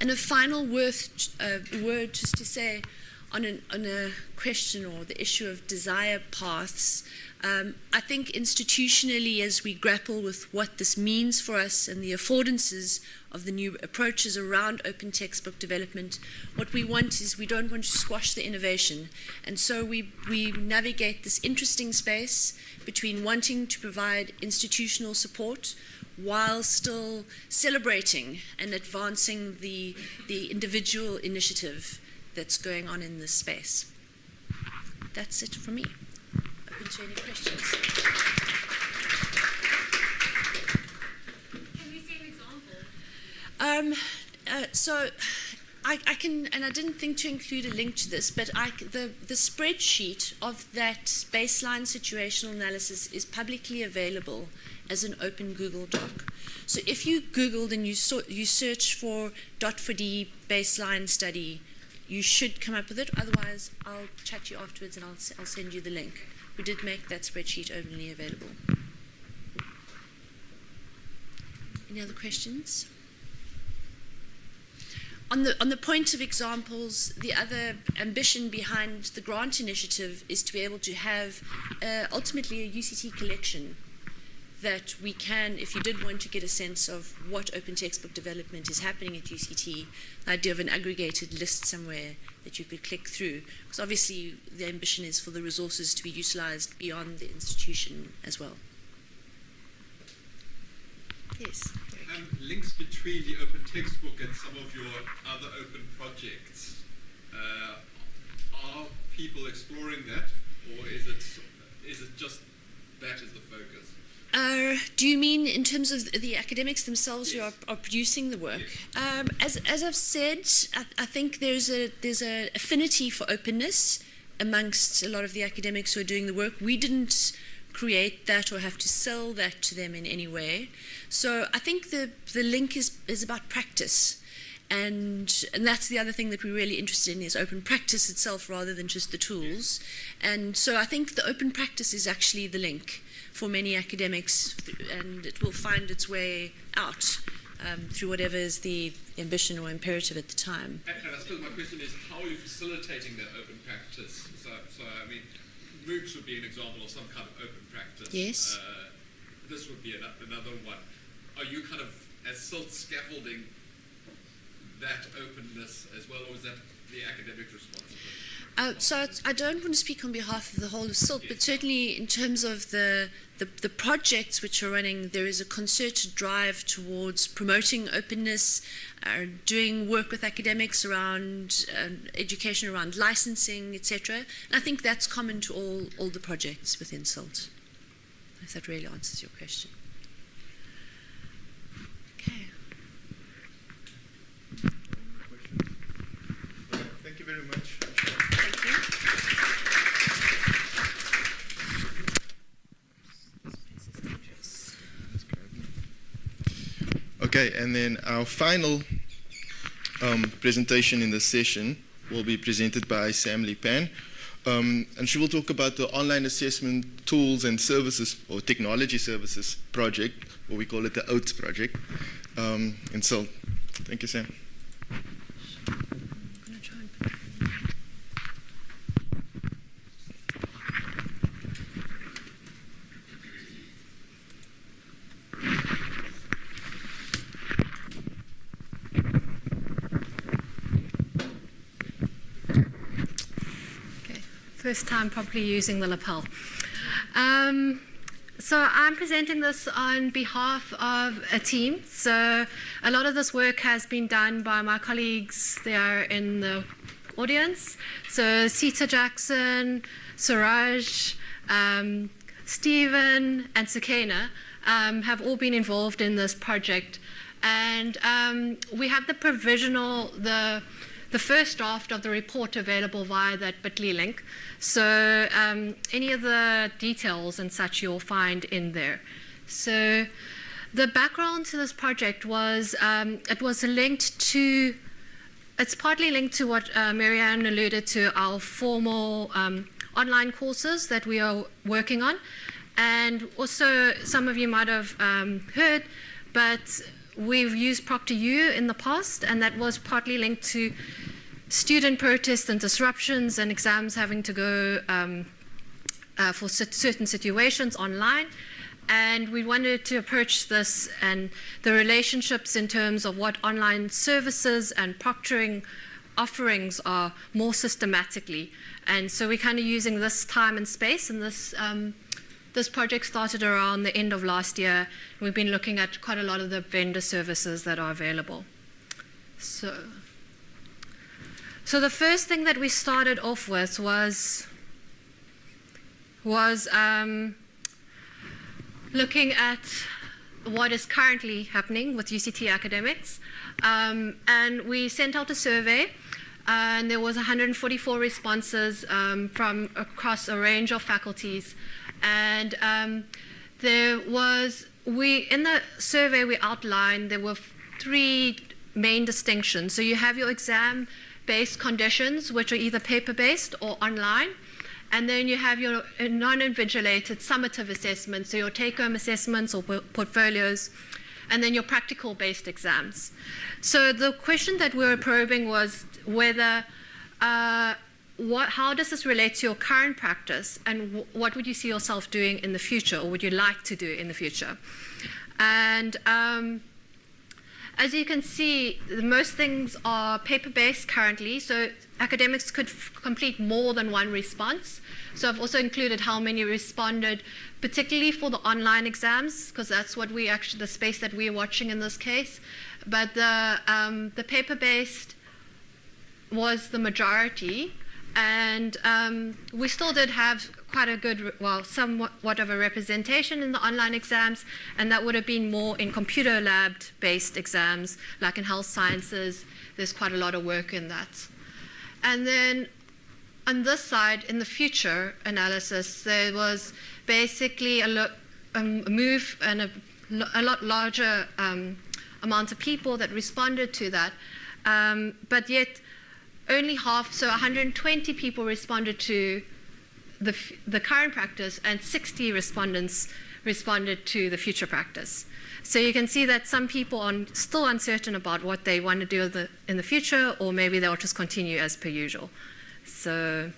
And a final worth, uh, word just to say on, an, on a question or the issue of desire paths. Um, I think institutionally, as we grapple with what this means for us and the affordances of the new approaches around open textbook development, what we want is we don't want to squash the innovation. And so we, we navigate this interesting space between wanting to provide institutional support while still celebrating and advancing the, the individual initiative that's going on in this space. That's it from me. Open to any questions. Can we see an example? Um, uh, so I, I can, and I didn't think to include a link to this, but I, the, the spreadsheet of that baseline situational analysis is publicly available as an open Google Doc. So if you Googled and you, saw, you search for dot4d baseline study, you should come up with it. Otherwise, I'll chat to you afterwards and I'll, I'll send you the link. We did make that spreadsheet openly available. Any other questions? On the, on the point of examples, the other ambition behind the grant initiative is to be able to have uh, ultimately a UCT collection that we can, if you did want to get a sense of what open textbook development is happening at UCT, the idea of an aggregated list somewhere that you could click through. Because obviously the ambition is for the resources to be utilized beyond the institution as well. Yes. Um, links between the open textbook and some of your other open projects. Uh, are people exploring that, or is it is it just that is the focus? Uh, do you mean in terms of the academics themselves who are, are producing the work? Um, as, as I've said, I, I think there's a there's a affinity for openness amongst a lot of the academics who are doing the work. We didn't create that or have to sell that to them in any way. So I think the the link is is about practice. And, and that's the other thing that we're really interested in is open practice itself rather than just the tools. And so I think the open practice is actually the link for many academics, and it will find its way out um, through whatever is the ambition or imperative at the time. And, I suppose my question is, how are you facilitating that open practice? So, so I mean, MOOCs would be an example of some kind of open practice. Yes. Uh, this would be an, another one. Are you kind of, as CILT, scaffolding that openness as well, or is that the academic responsibility? Uh, so I don't want to speak on behalf of the whole of CILT, but certainly in terms of the, the, the, projects which are running, there is a concerted drive towards promoting openness, uh, doing work with academics around uh, education, around licensing, etc. And I think that's common to all, all the projects within CILT, if that really answers your question. Okay. Thank you very much. Okay, and then our final um, presentation in the session will be presented by Sam Lee Pan. Um, and she will talk about the online assessment tools and services or technology services project, or we call it the OATS project. Um, and so, thank you, Sam. First time properly using the lapel. Um, so I'm presenting this on behalf of a team. So a lot of this work has been done by my colleagues. They are in the audience. So Sita Jackson, Suraj, um, Stephen, and Sakena um, have all been involved in this project. And um, we have the provisional, the the first draft of the report available via that bit.ly link. So um, any of the details and such you'll find in there. So the background to this project was um, it was linked to it's partly linked to what uh, Marianne alluded to our formal um, online courses that we are working on. And also, some of you might have um, heard, but we've used ProctorU in the past, and that was partly linked to student protests and disruptions and exams having to go um, uh, for certain situations online. And we wanted to approach this and the relationships in terms of what online services and proctoring offerings are more systematically. And so we're kind of using this time and space and this um, this project started around the end of last year. We've been looking at quite a lot of the vendor services that are available. So, so the first thing that we started off with was was um, looking at what is currently happening with UCT academics. Um, and we sent out a survey, and there was 144 responses um, from across a range of faculties. And um, there was, we in the survey we outlined there were three main distinctions. So you have your exam based conditions, which are either paper based or online. And then you have your non invigilated summative assessments, so your take home assessments or portfolios, and then your practical based exams. So the question that we were probing was whether. Uh, what, how does this relate to your current practice and what would you see yourself doing in the future or would you like to do in the future? And um, as you can see, most things are paper-based currently, so academics could complete more than one response. So I've also included how many responded, particularly for the online exams, because that's what we actually, the space that we're watching in this case. But the, um, the paper-based was the majority, and um, we still did have quite a good, well, somewhat of a representation in the online exams, and that would have been more in computer lab based exams, like in health sciences. There's quite a lot of work in that. And then on this side, in the future analysis, there was basically a, lo- a move and a, a lot larger um, amount of people that responded to that. Um, but yet, only half, so 120 people responded to the, the current practice, and 60 respondents responded to the future practice. So you can see that some people are still uncertain about what they want to do in the future, or maybe they'll just continue as per usual. So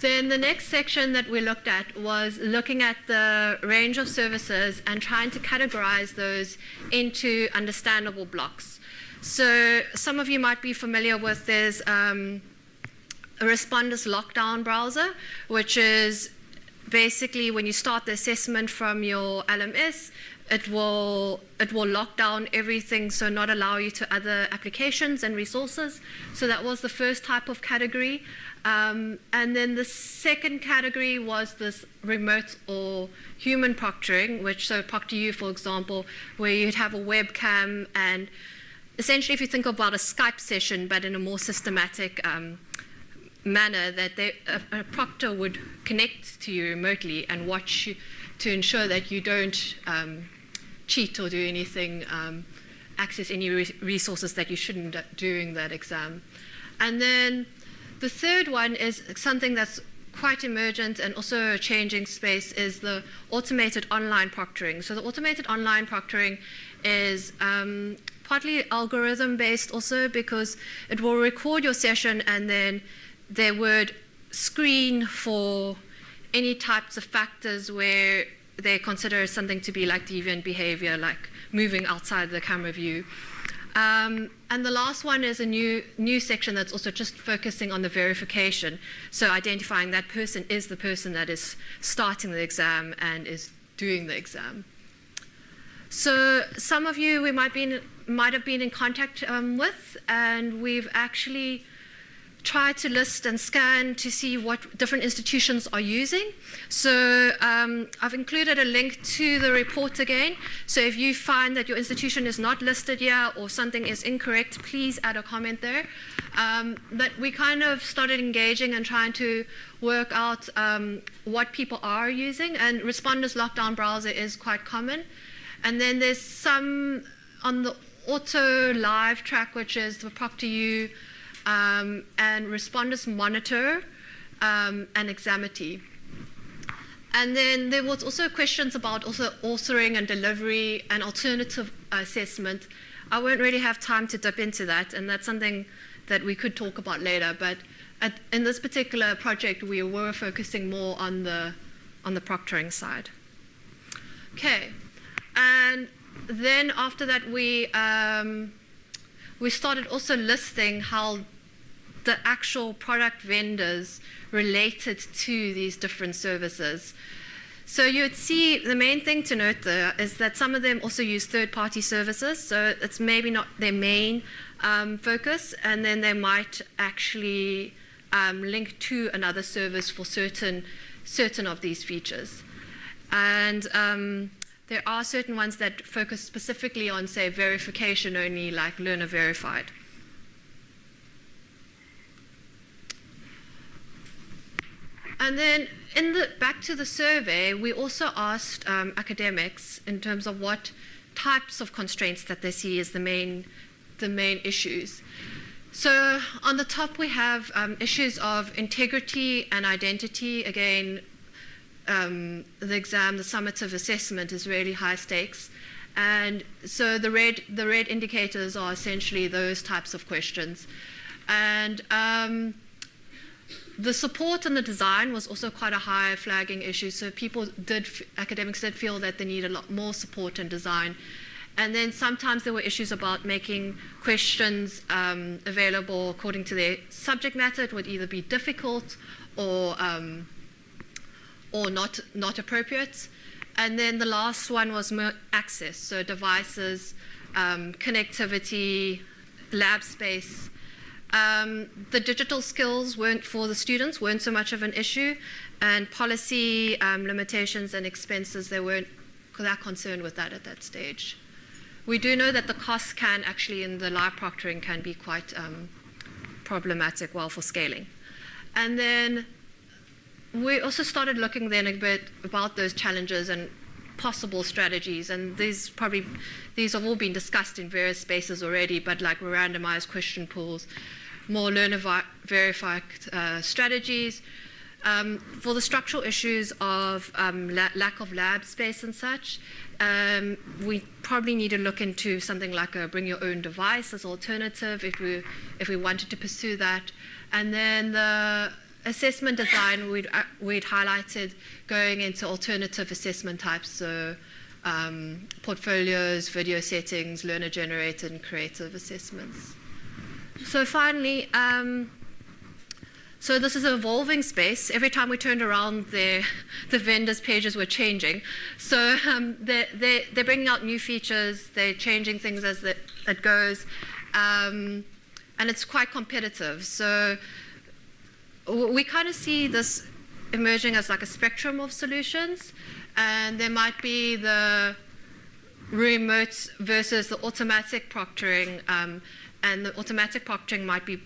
then the next section that we looked at was looking at the range of services and trying to categorize those into understandable blocks. So some of you might be familiar with there's um, lockdown browser, which is basically when you start the assessment from your LMS, it will it will lock down everything, so not allow you to other applications and resources. So that was the first type of category. Um, and then the second category was this remote or human proctoring, which so ProctorU for example, where you'd have a webcam and essentially, if you think about a Skype session, but in a more systematic um, manner, that they, a, a, proctor would connect to you remotely and watch you to ensure that you don't um, cheat or do anything, um, access any re- resources that you shouldn't during that exam. And then the third one is something that's quite emergent and also a changing space is the automated online proctoring. So the automated online proctoring is um, partly algorithm based also because it will record your session and then they would screen for any types of factors where they consider something to be like deviant behavior, like moving outside the camera view. Um, and the last one is a new new section that's also just focusing on the verification. So identifying that person is the person that is starting the exam and is doing the exam. So some of you we might be in, might have been in contact um, with, and we've actually tried to list and scan to see what different institutions are using. So um, I've included a link to the report again. So if you find that your institution is not listed here or something is incorrect, please add a comment there. Um, but we kind of started engaging and trying to work out um, what people are using, and Respondus Lockdown Browser is quite common. And then there's some on the auto live track, which is the ProctorU um, and Respondus Monitor um, and Examity. And then there was also questions about also authoring and delivery and alternative assessment. I won't really have time to dip into that, and that's something that we could talk about later. But at, in this particular project, we were focusing more on the on the proctoring side. Okay, and then after that, we um, we started also listing how the actual product vendors related to these different services. So you would see the main thing to note there is that some of them also use third-party services, so it's maybe not their main um, focus, and then they might actually um, link to another service for certain certain of these features. And um, there are certain ones that focus specifically on, say, verification only, like learner verified. And then in the back to the survey, we also asked um, academics in terms of what types of constraints that they see as the main the main issues. So on the top we have um, issues of integrity and identity. Again, um, the exam, the summative assessment is really high stakes. And so the red, the red indicators are essentially those types of questions. And um, the support and the design was also quite a high flagging issue. So people did, academics did feel that they need a lot more support and design. And then sometimes there were issues about making questions um, available according to their subject matter. It would either be difficult or um, or not not appropriate. And then the last one was access, so devices, um, connectivity, lab space, um, the digital skills weren't for the students, weren't so much of an issue, and policy um, limitations and expenses, they weren't that concerned with that at that stage. We do know that the costs can actually, in the live proctoring, can be quite um, problematic while for scaling. And then we also started looking then a bit about those challenges and possible strategies, and these probably these have all been discussed in various spaces already, but like randomized question pools, more learner verified uh, strategies. Um, for the structural issues of um, la lack of lab space and such, um, we probably need to look into something like a bring your own device as alternative if we if we wanted to pursue that. And then the assessment design, we'd, uh, we'd highlighted going into alternative assessment types, so um, portfolios, video settings, learner generated and creative assessments. So finally, um, so this is an evolving space. Every time we turned around, the, the vendors' pages were changing. So um, they're, they're, they're, bringing out new features. They're changing things as it, it goes. Um, and it's quite competitive. So we kind of see this emerging as like a spectrum of solutions. And there might be the remote versus the automatic proctoring. Um, and the automatic proctoring might be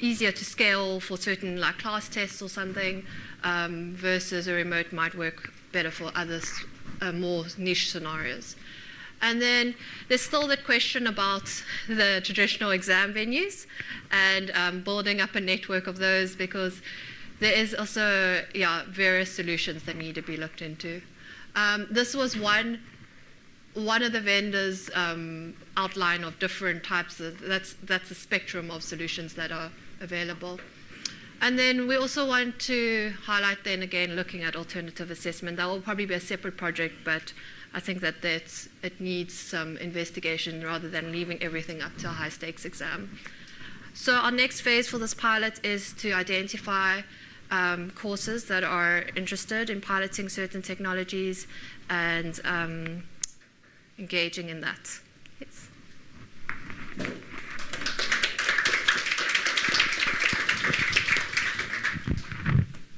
easier to scale for certain like class tests or something um, versus a remote might work better for other uh, more niche scenarios. And then there's still the question about the traditional exam venues and um, building up a network of those because there is also yeah, various solutions that need to be looked into. Um, this was one, one of the vendors' um, outline of different types of, that's, that's a spectrum of solutions that are available. And then we also want to highlight then again looking at alternative assessment. That will probably be a separate project, but I think that that's, it needs some investigation rather than leaving everything up to a high stakes exam. So our next phase for this pilot is to identify um, courses that are interested in piloting certain technologies and um, engaging in that. Yes.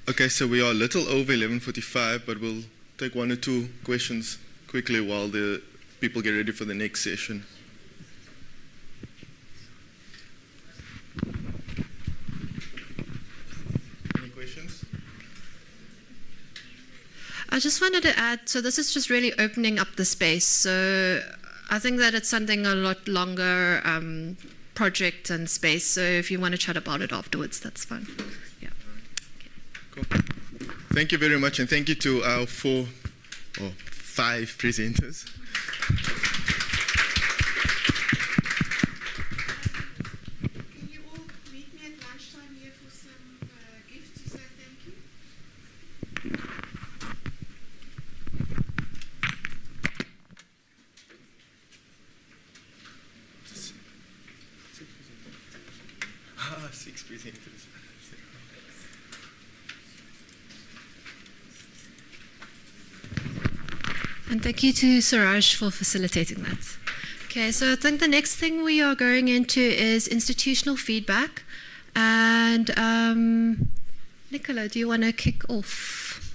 Okay, so we are a little over 11.45, but we'll take one or two questions quickly while the people get ready for the next session. Any questions? I just wanted to add, so this is just really opening up the space. So I think that it's something a lot longer um, project and space. So if you want to chat about it afterwards, that's fine. Yeah. Cool. Thank you very much, and thank you to our four or five presenters. Ah, six presenters. And thank you to Suraj for facilitating that. Okay, so I think the next thing we are going into is institutional feedback. And um, Nicola, do you want to kick off?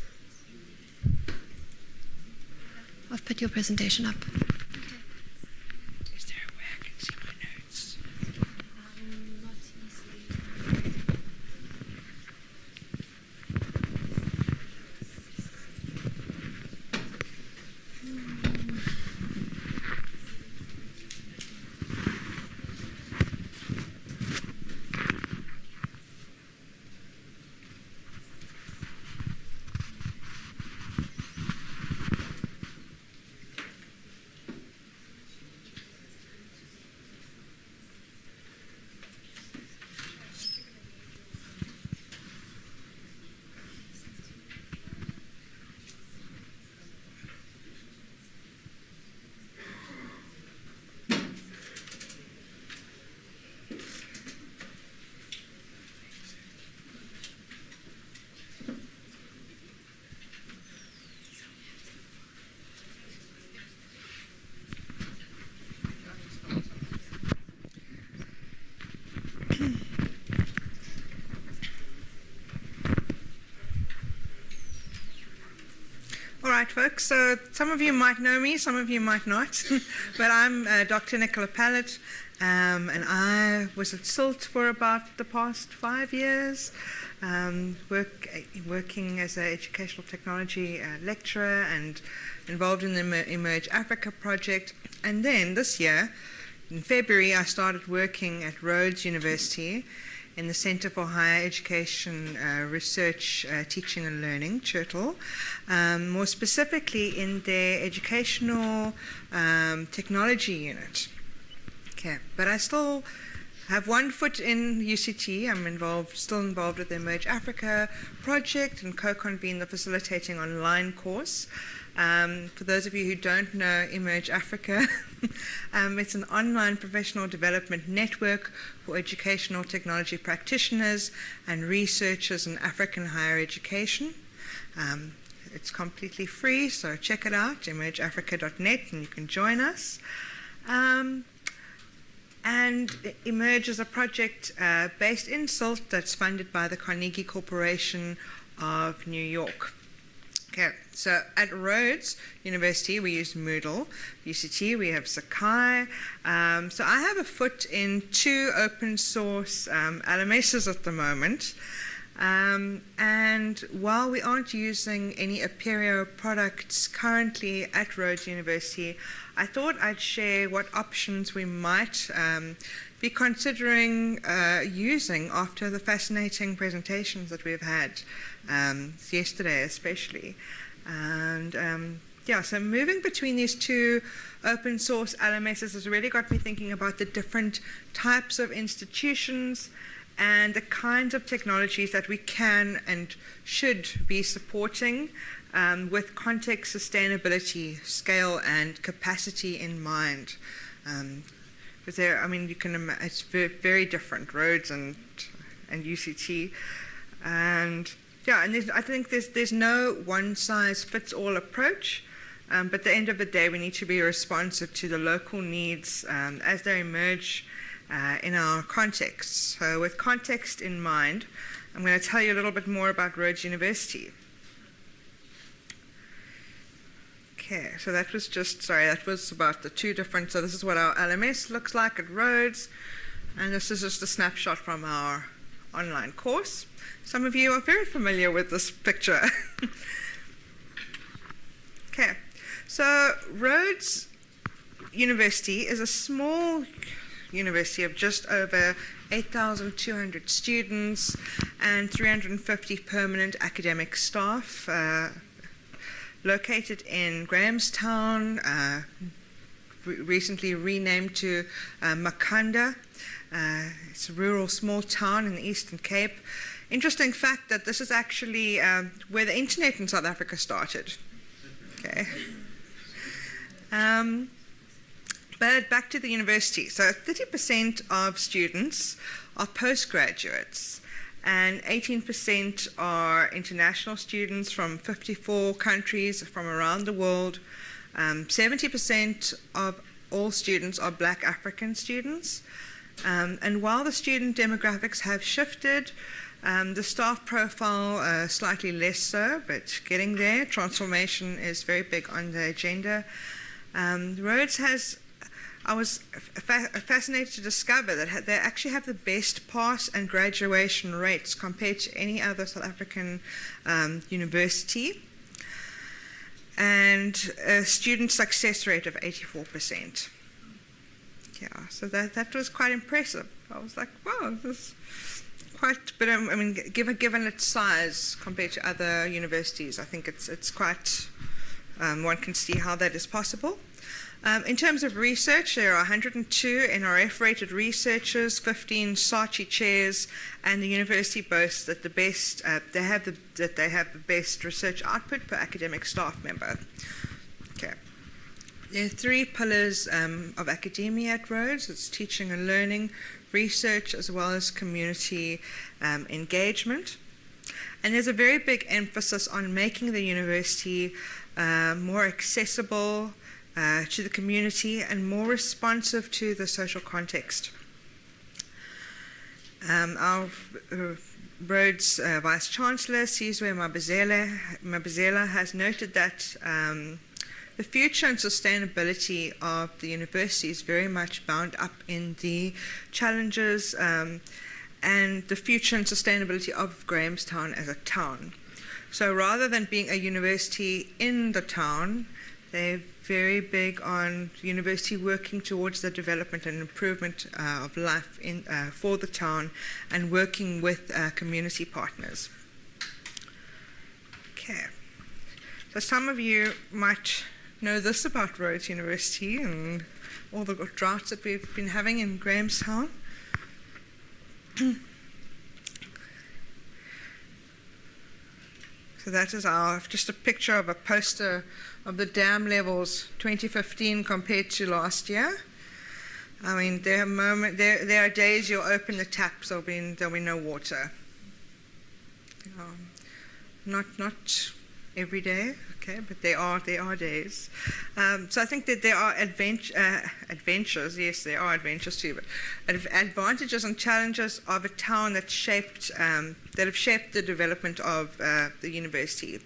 I've put your presentation up. Is there a way I can see my notes? All right, folks. So some of you might know me, some of you might not. but I'm uh, Dr. Nicola Pallitt, um, and I was at CILT for about the past five years, um, work, working as an educational technology uh, lecturer and involved in the Emerge Africa project. And then this year, in February, I started working at Rhodes University in the Center for Higher Education uh, Research, uh, Teaching and Learning, CHERTL, um, more specifically in their educational um, technology unit. Okay, but I still have one foot in UCT. I'm involved, still involved with the Emerge Africa project and co-convene the facilitating online course. Um, for those of you who don't know Emerge Africa, um, it's an online professional development network for educational technology practitioners and researchers in African higher education. Um, it's completely free, so check it out, emergeafrica.net, and you can join us. Um, and Emerge is a project uh, based in CILT that's funded by the Carnegie Corporation of New York. Okay, so at Rhodes University we use Moodle. UCT we have Sakai. Um, so I have a foot in two open source um, LMSs at the moment. Um, and while we aren't using any Apereo products currently at Rhodes University, I thought I'd share what options we might um, be considering uh, using after the fascinating presentations that we've had um, yesterday, especially. And um, yeah, so moving between these two open source LMSs has really got me thinking about the different types of institutions and the kinds of technologies that we can and should be supporting um, with context, sustainability, scale, and capacity in mind. Because there, I mean, you can it's very, different roads and and UCT, and yeah, and I think there's there's no one size fits all approach. Um, but at the end of the day, we need to be responsive to the local needs um, as they emerge uh, in our context. So, with context in mind, I'm going to tell you a little bit more about Rhodes University. Okay, so that was just, sorry, that was about the two different, so this is what our LMS looks like at Rhodes, and this is just a snapshot from our online course. Some of you are very familiar with this picture. okay, so Rhodes University is a small university of just over 8,200 students and 350 permanent academic staff. Uh, located in Grahamstown, uh, re- recently renamed to uh, Makhanda. Uh, it's a rural small town in the Eastern Cape. Interesting fact that this is actually um, where the internet in South Africa started. Okay. Um, but back to the university. So 30% of students are postgraduates and 18% are international students from 54 countries from around the world. Um, 70% of all students are black African students. Um, and while the student demographics have shifted, Um, the staff profile, uh, slightly less so, but getting there. Transformation is very big on the agenda. Um, Rhodes has, I was fa- fascinated to discover that ha- they actually have the best pass and graduation rates compared to any other South African um, university, and a student success rate of 84%. Yeah, so that, that was quite impressive. I was like, wow, this is quite, but um, I mean, given given its size compared to other universities, I think it's it's quite. Um, one can see how that is possible. Um, in terms of research, there are 102 NRF-rated researchers, 15 SARChI chairs, and the university boasts that the best uh, they have the, that they have the best research output per academic staff member. Okay. There are three pillars um, of academia at Rhodes. It's teaching and learning, research, as well as community um, engagement. And there's a very big emphasis on making the university uh, more accessible uh, to the community and more responsive to the social context. Um, our uh, Rhodes uh, Vice Chancellor, Sizwe Mabizela, Mabizela, has noted that um, the future and sustainability of the university is very much bound up in the challenges um, and the future and sustainability of Grahamstown as a town. So rather than being a university in the town, they're very big on university working towards the development and improvement uh, of life in, uh, for the town and working with uh, community partners. Okay. So some of you might know this about Rhodes University and all the droughts that we've been having in Grahamstown. so that is our just a picture of a poster of the dam levels 2015 compared to last year. I mean, there are moment there there are days you'll open the taps, there'll be there'll be no water. Um, not not every day, okay, but there are there are days. Um, so I think that there are advent- uh, adventures. Yes, there are adventures too, but advantages and challenges of a town that shaped um, that have shaped the development of uh, the university.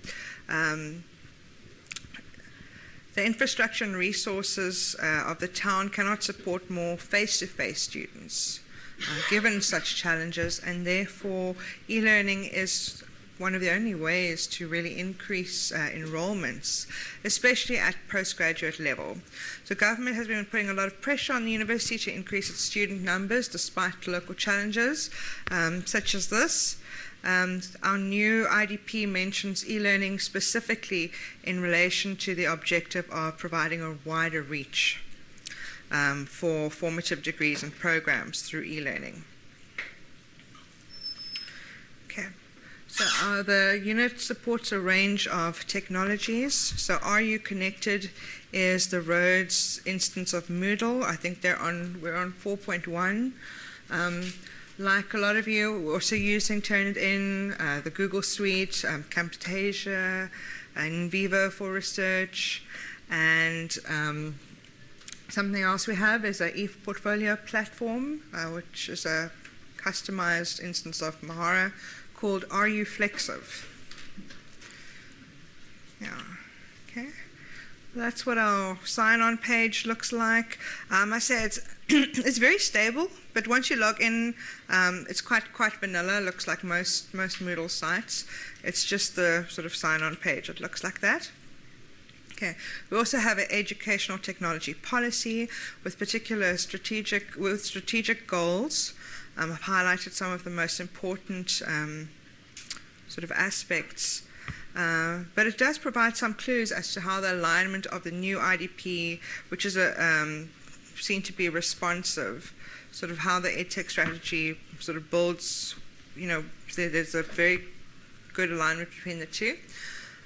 The infrastructure and resources uh, of the town cannot support more face-to-face students. Uh, given such challenges, and therefore e-learning is one of the only ways to really increase uh, enrollments, especially at postgraduate level. So government has been putting a lot of pressure on the university to increase its student numbers despite local challenges, um, such as this. Um, our new IDP mentions e-learning specifically in relation to the objective of providing a wider reach um, for formative degrees and programs through e-learning. Okay. So uh, the unit supports a range of technologies. So RUconnected is the Rhodes instance of Moodle. I think they're on we're on 4.1. Um, like a lot of you, we're also using Turnitin, uh, the Google Suite, um, Camtasia, and NVivo for research, and um, something else we have is a e-portfolio platform, uh, which is a customized instance of Mahara called Are You Flexive? Yeah, okay. That's what our sign-on page looks like. Um, I say it's it's very stable, but once you log in, um, it's quite quite vanilla. Looks like most most Moodle sites. It's just the sort of sign-on page. It looks like that. Okay. We also have an educational technology policy with particular strategic with strategic goals. Um, I've highlighted some of the most important um, sort of aspects. Uh, but it does provide some clues as to how the alignment of the new IDP, which is a, um, seen to be responsive, sort of how the EdTech strategy sort of builds, you know, there's a very good alignment between the two.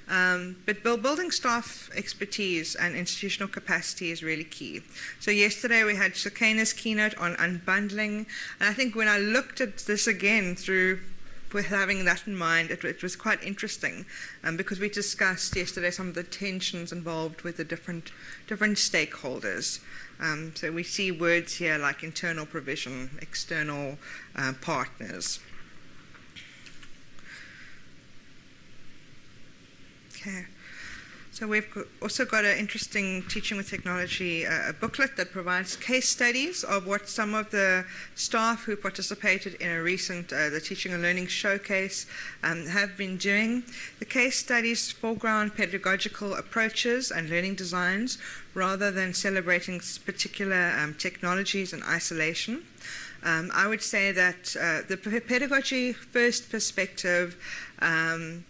Um, but building staff expertise and institutional capacity is really key. So yesterday we had Sukaina's keynote on unbundling, and I think when I looked at this again through with having that in mind, it, it was quite interesting um, because we discussed yesterday some of the tensions involved with the different different stakeholders. Um, so we see words here like internal provision, external uh, partners. Okay. So we've also got an interesting teaching with technology uh, a booklet that provides case studies of what some of the staff who participated in a recent uh, the teaching and learning showcase um, have been doing. The case studies foreground pedagogical approaches and learning designs rather than celebrating particular um, technologies in isolation. Um, I would say that uh, the pedagogy first perspective. Um,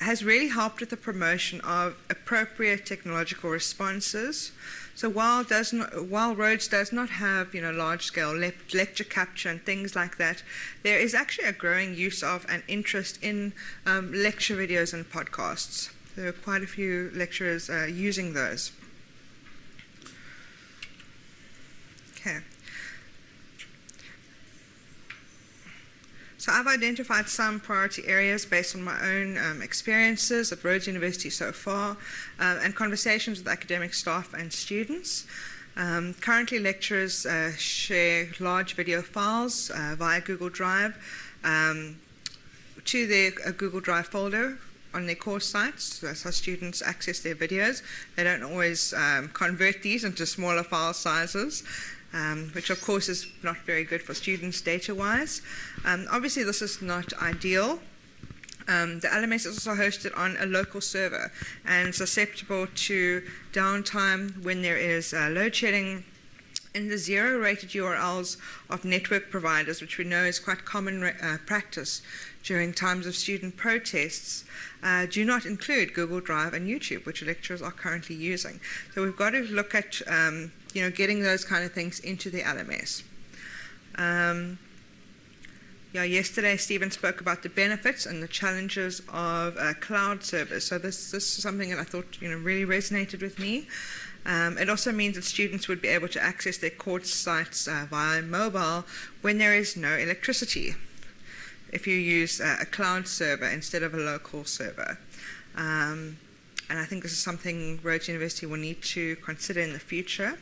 has really helped with the promotion of appropriate technological responses. So while does not, while Rhodes does not have you know large scale le- lecture capture and things like that, there is actually a growing use of and interest in um, lecture videos and podcasts. There are quite a few lecturers uh, using those. Okay. So I've identified some priority areas based on my own um, experiences at Rhodes University so far uh, and conversations with academic staff and students. Um, currently, lecturers uh, share large video files uh, via Google Drive um, to their uh, Google Drive folder on their course sites. That's how students access their videos. They don't always um, convert these into smaller file sizes um, which of course is not very good for students data-wise. Um, obviously, this is not ideal. Um, the LMS is also hosted on a local server and susceptible to downtime when there is uh, load shedding in the zero rated URLs of network providers, which we know is quite common uh, practice during times of student protests, uh, do not include Google Drive and YouTube, which lecturers are currently using. So we've got to look at um, you know, getting those kind of things into the LMS. Um, yeah, yesterday Stephen spoke about the benefits and the challenges of uh, cloud service. So this, this is something that I thought you know really resonated with me. Um, it also means that students would be able to access their course sites uh, via mobile when there is no electricity. If you use uh, a cloud server instead of a local server. Um, and I think this is something Rhodes University will need to consider in the future.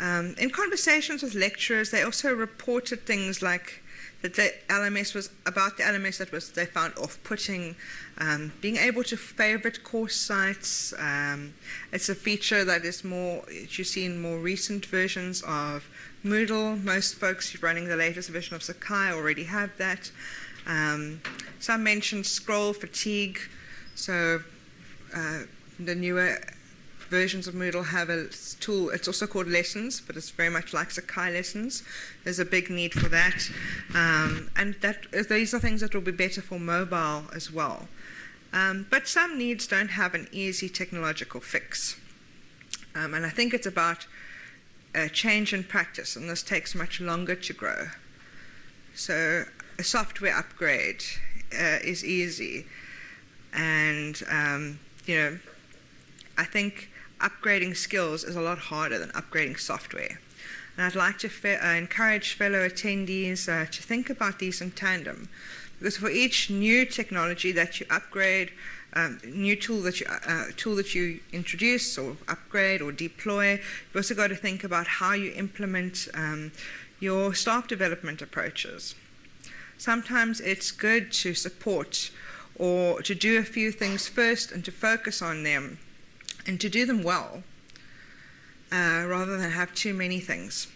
Um, in conversations with lecturers, they also reported things like that the LMS was about the LMS that was they found off-putting, um, being able to favorite course sites. Um, it's a feature that is more you see in more recent versions of Moodle. Most folks running the latest version of Sakai already have that. Um, some mentioned scroll fatigue, so uh, the newer versions of Moodle have a tool. It's also called Lessons, but it's very much like Sakai Lessons. There's a big need for that, um, and that these are things that will be better for mobile as well. Um, but some needs don't have an easy technological fix, um, and I think it's about a change in practice, and this takes much longer to grow. So a software upgrade uh, is easy, and um, you know, I think upgrading skills is a lot harder than upgrading software. And I'd like to fe- uh, encourage fellow attendees uh, to think about these in tandem. Because for each new technology that you upgrade, um, new tool that you uh, tool that you introduce or upgrade or deploy, you've also got to think about how you implement um, your staff development approaches. Sometimes it's good to support or to do a few things first and to focus on them and to do them well uh, rather than have too many things.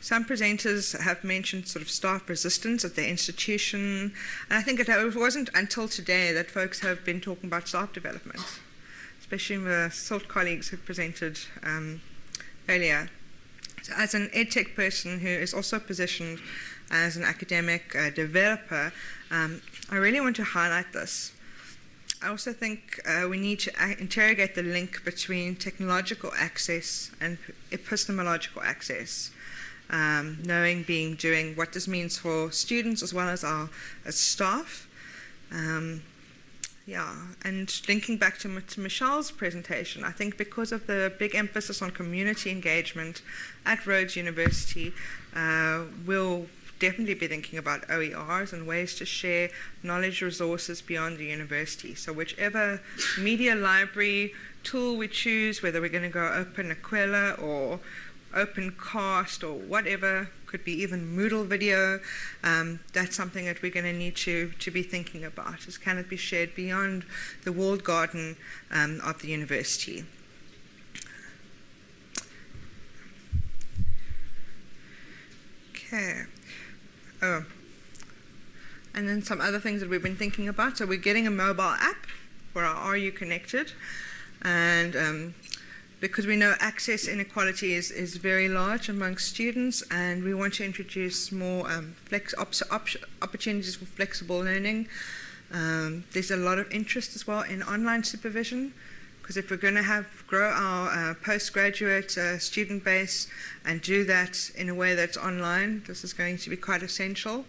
Some presenters have mentioned sort of staff resistance at their institution, and I think it wasn't until today that folks have been talking about staff development, especially the SALT colleagues who presented um, earlier. So as an edtech person who is also positioned as an academic uh, developer, um, I really want to highlight this. I also think uh, we need to interrogate the link between technological access and epistemological access. Um, knowing, being, doing, what this means for students as well as our as staff. Um, yeah, and linking back to, to Michelle's presentation, I think because of the big emphasis on community engagement at Rhodes University, uh, we'll definitely be thinking about OERs and ways to share knowledge resources beyond the university. So whichever media library tool we choose, whether we're going to go open Aquila or open OpenCast or whatever, could be even Moodle video. Um, that's something that we're going to need to, to be thinking about. Is can it be shared beyond the walled garden um, of the university? Okay. And then some other things that we've been thinking about. So we're getting a mobile app for our RUconnected? And um, because we know access inequality is, is very large amongst students, and we want to introduce more um, flex op- op- opportunities for flexible learning. Um, there's a lot of interest as well in online supervision, because if we're going to have grow our uh, postgraduate uh, student base and do that in a way that's online, this is going to be quite essential.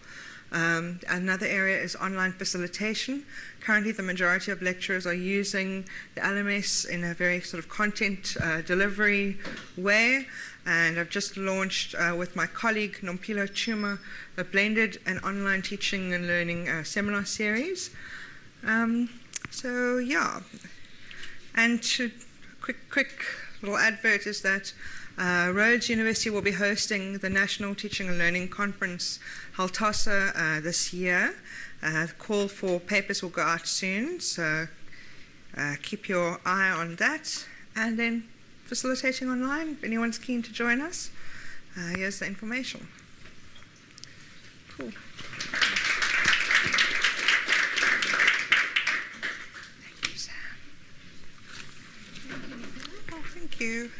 Um, another area is online facilitation. Currently, the majority of lecturers are using the LMS in a very sort of content uh, delivery way. And I've just launched uh, with my colleague Nompilo Tshuma a blended and online teaching and learning uh, seminar series. Um, so, yeah. And to, quick, quick little advert is that uh, Rhodes University will be hosting the National Teaching and Learning Conference, HELTASA, uh, this year. Uh, call for papers will go out soon, so uh, keep your eye on that. And then facilitating online, if anyone's keen to join us, uh, here's the information. Cool. Thank you, Sam. Thank you,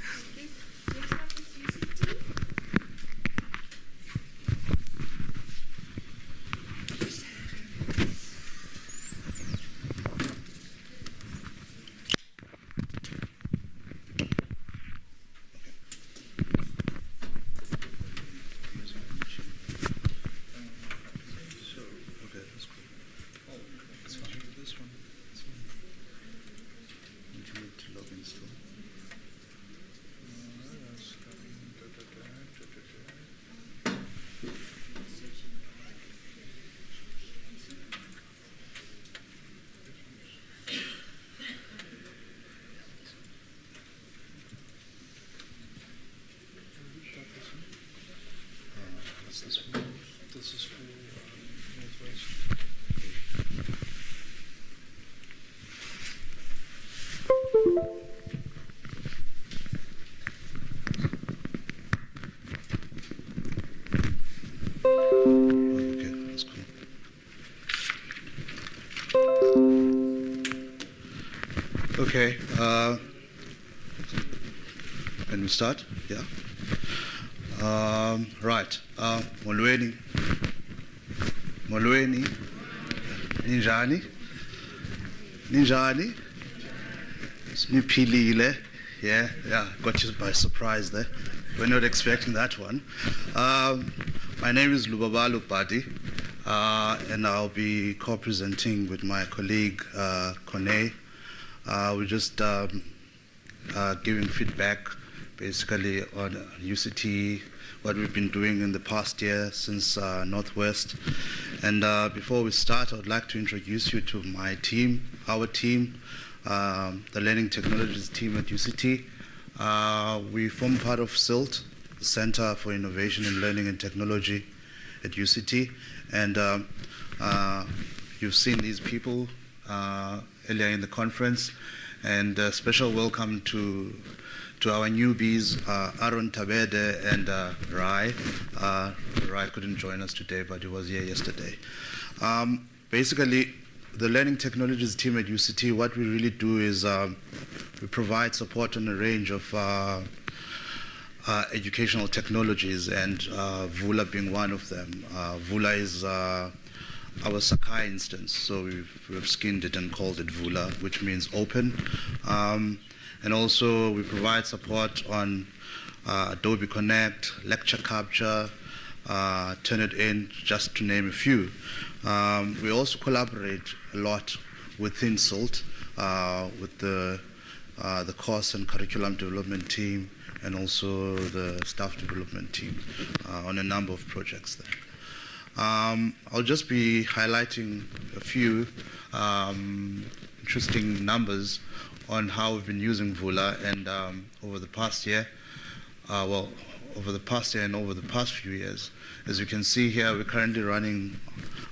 Okay, uh, can we start? Yeah. Um, right. Uh, molweni. Molweni. Ninjani? Ninjani? Niphilile. Yeah, yeah, got you by surprise there. We're not expecting that one. Um, my name is Lubabalo Badi, uh, and I'll be co-presenting with my colleague uh, Kone. Uh, we're just um, uh, giving feedback basically on UCT, what we've been doing in the past year since uh, Northwest. And uh, before we start, I would like to introduce you to my team, our team, um, the Learning Technologies team at UCT. Uh, we form part of CILT, the Center for Innovation in Learning and Technology at UCT. And um, uh, you've seen these people uh, earlier in the conference. And a special welcome to to our newbies, uh, Aaron Tabede and uh, Rai. Uh, Rai couldn't join us today, but he was here yesterday. Um, basically, the Learning Technologies team at UCT, what we really do is um, we provide support on a range of uh, uh, educational technologies, and uh, Vula being one of them. Uh, Vula is uh, our Sakai instance, so we've, we've skinned it and called it Vula, which means open. Um, and also, we provide support on uh, Adobe Connect, Lecture Capture, uh, Turnitin, just to name a few. Um, we also collaborate a lot within CILT uh, with the, uh, the course and curriculum development team and also the staff development team uh, on a number of projects there. Um, I'll just be highlighting a few um, interesting numbers on how we've been using Vula and um, over the past year, uh, well, over the past year and over the past few years. As you can see here, we're currently running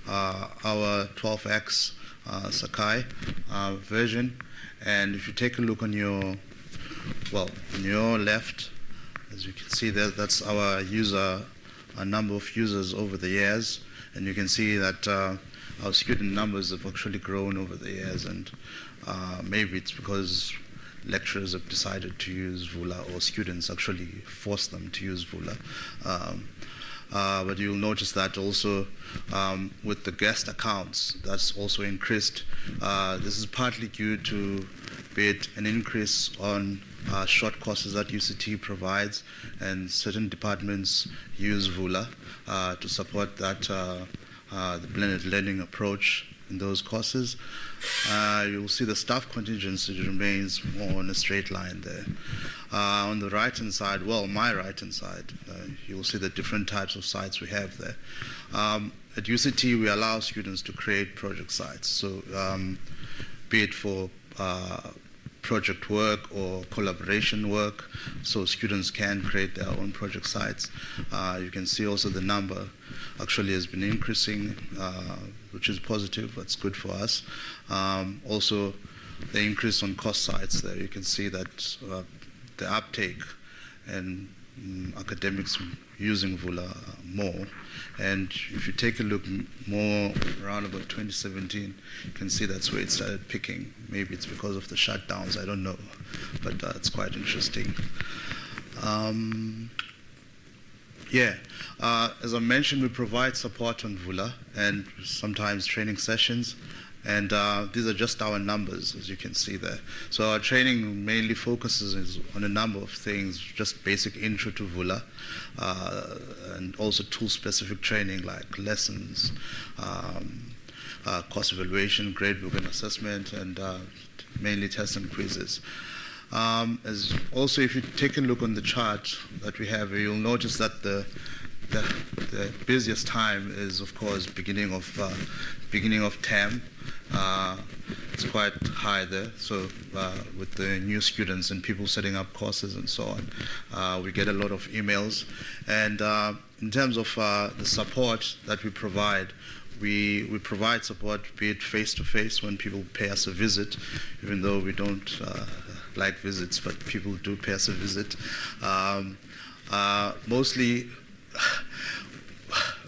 uh, our 12x uh, Sakai uh, version. And if you take a look on your, well, on your left, as you can see there, that's our user, a number of users over the years. And you can see that uh, our student numbers have actually grown over the years. And uh, maybe it's because lecturers have decided to use Vula or students actually force them to use Vula. Um, uh, but you'll notice that also um, with the guest accounts, that's also increased. Uh, this is partly due to be it an increase on uh, short courses that UCT provides, and certain departments use Vula uh, to support that uh, uh, the blended learning approach in those courses. Uh, you'll see the staff contingency remains more on a straight line there. Uh, on the right hand side, well, my right hand side, uh, you'll see the different types of sites we have there. Um, at UCT, we allow students to create project sites. So, um, be it for project work or collaboration work, so students can create their own project sites. Uh, you can see also the number actually has been increasing, uh, which is positive. That's good for us. Um, also, the increase on cost sites there, you can see that uh, the uptake and um, academics using Vula more. And if you take a look more around about 2017, you can see that's where it started picking. Maybe it's because of the shutdowns, I don't know, but uh, it's quite interesting. Um, yeah, uh, as I mentioned, we provide support on Vula and sometimes training sessions. And uh, these are just our numbers, as you can see there. So our training mainly focuses on a number of things, just basic intro to Vula, uh, and also tool-specific training like lessons, um, uh, course evaluation, gradebook and assessment, and uh, mainly tests and quizzes. Um, as also, if you take a look on the chart that we have, you'll notice that the the, the busiest time is, of course, beginning of uh, beginning of term. Uh, it's quite high there. So uh, with the new students and people setting up courses and so on, uh, we get a lot of emails. And uh, in terms of uh, the support that we provide, we, we provide support, be it face to face when people pay us a visit, even though we don't uh, like visits, but people do pay us a visit. Um, mostly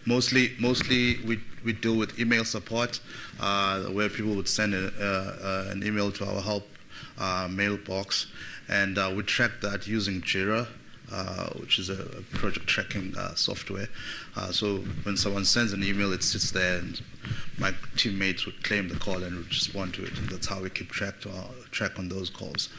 mostly mostly we, we deal with email support uh, where people would send a, uh, an email to our help uh, mailbox and uh, we track that using Jira uh, which is a, project tracking uh, software. so when someone sends an email, it sits there, and my teammates would claim the call and respond to it, and that's how we keep track, track on those calls.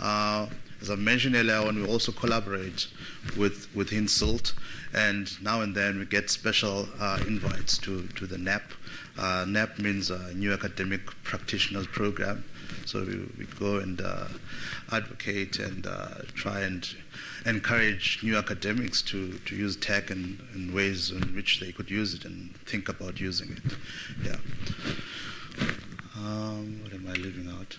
As I mentioned earlier on, we also collaborate with within CILT, and now and then we get special uh, invites to, to the NAP. Uh, NAP means New Academic Practitioners Program. So we, we go and uh, advocate and uh, try and encourage new academics to, to use tech in, in ways in which they could use it and think about using it. Yeah. Um, what am I leaving out?